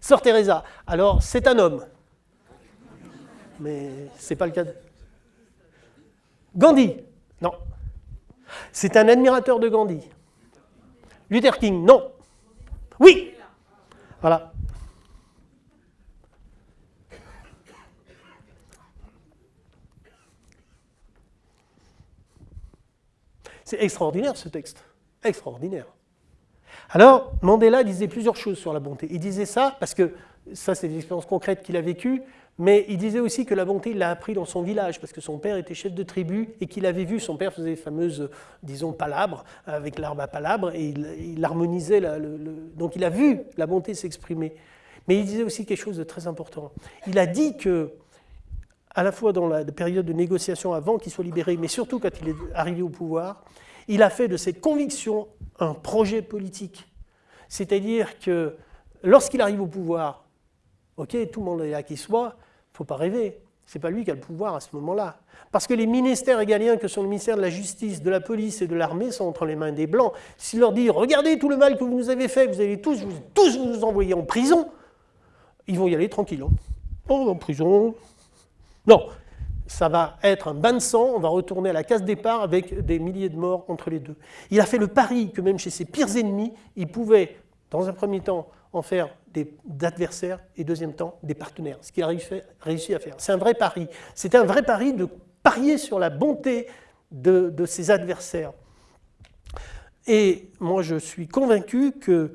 Sœur Teresa. Alors, c'est un homme. Mais c'est pas le cas de... Gandhi. Non. C'est un admirateur de Gandhi. Luther King. Non. Oui. Voilà. C'est extraordinaire ce texte. Extraordinaire. Alors, Mandela disait plusieurs choses sur la bonté. Il disait ça parce que ça, c'est des expériences concrètes qu'il a vécues, mais il disait aussi que la bonté, il l'a appris dans son village, parce que son père était chef de tribu et qu'il avait vu, son père faisait les fameuses, disons, palabres, avec l'arbre à palabres, et il, harmonisait, donc il a vu la bonté s'exprimer. Mais il disait aussi quelque chose de très important. Il a dit que, à la fois dans la période de négociation avant qu'il soit libéré, mais surtout quand il est arrivé au pouvoir, il a fait de cette conviction un projet politique. C'est-à-dire que lorsqu'il arrive au pouvoir, ok, tout le monde est là qui soit, il ne faut pas rêver. Ce n'est pas lui qui a le pouvoir à ce moment-là. Parce que les ministères égaliens que sont le ministère de la Justice, de la Police et de l'Armée sont entre les mains des Blancs. S'il leur dit « Regardez tout le mal que vous nous avez fait, vous allez tous vous, tous vous envoyer en prison », ils vont y aller tranquillement. Oh, en prison. Non, ça va être un bain de sang, on va retourner à la case départ avec des milliers de morts entre les deux. Il a fait le pari que même chez ses pires ennemis, il pouvait, dans un premier temps, en faire des adversaires et deuxième temps, des partenaires, ce qu'il a réussi à faire. C'est un vrai pari. C'était un vrai pari de parier sur la bonté de, ses adversaires. Et moi, je suis convaincu que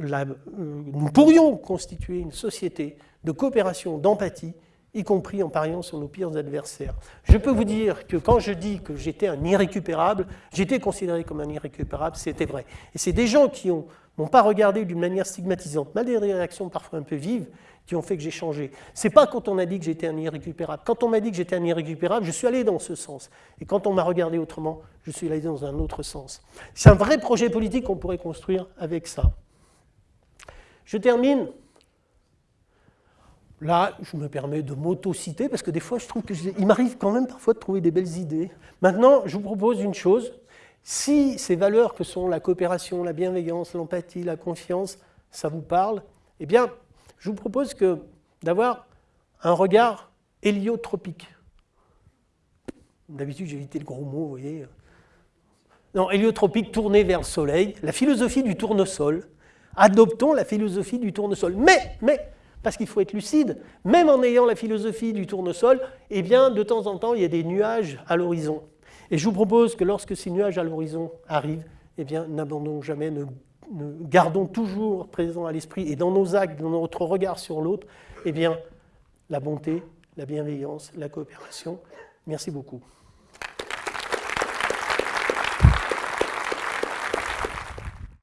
euh, nous pourrions constituer une société de coopération, d'empathie, y compris en pariant sur nos pires adversaires. Je peux vous dire que quand je dis que j'étais un irrécupérable, j'étais considéré comme un irrécupérable, c'était vrai. Et c'est des gens qui n'ont pas regardé d'une manière stigmatisante, malgré des réactions parfois un peu vives, qui ont fait que j'ai changé. C'est pas quand on a dit que j'étais un irrécupérable. Quand on m'a dit que j'étais un irrécupérable, je suis allé dans ce sens. Et quand on m'a regardé autrement, je suis allé dans un autre sens. C'est un vrai projet politique qu'on pourrait construire avec ça. Je termine Là, je me permets de m'auto-citer, parce que des fois, je trouve qu'il m'arrive quand même parfois de trouver des belles idées. Maintenant, je vous propose une chose. Si ces valeurs que sont la coopération, la bienveillance, l'empathie, la confiance, ça vous parle, eh bien, je vous propose d'avoir un regard héliotropique. D'habitude, j'ai évité le gros mot, vous voyez. Non, héliotropique, tourné vers le soleil, la philosophie du tournesol. Adoptons la philosophie du tournesol. Mais, mais, parce qu'il faut être lucide, même en ayant la philosophie du tournesol, eh bien, de temps en temps, il y a des nuages à l'horizon. Et je vous propose que lorsque ces nuages à l'horizon arrivent, eh bien, n'abandonnons jamais, ne, gardons toujours présent à l'esprit et dans nos actes, dans notre regard sur l'autre, eh la bonté, la bienveillance, la coopération. Merci beaucoup.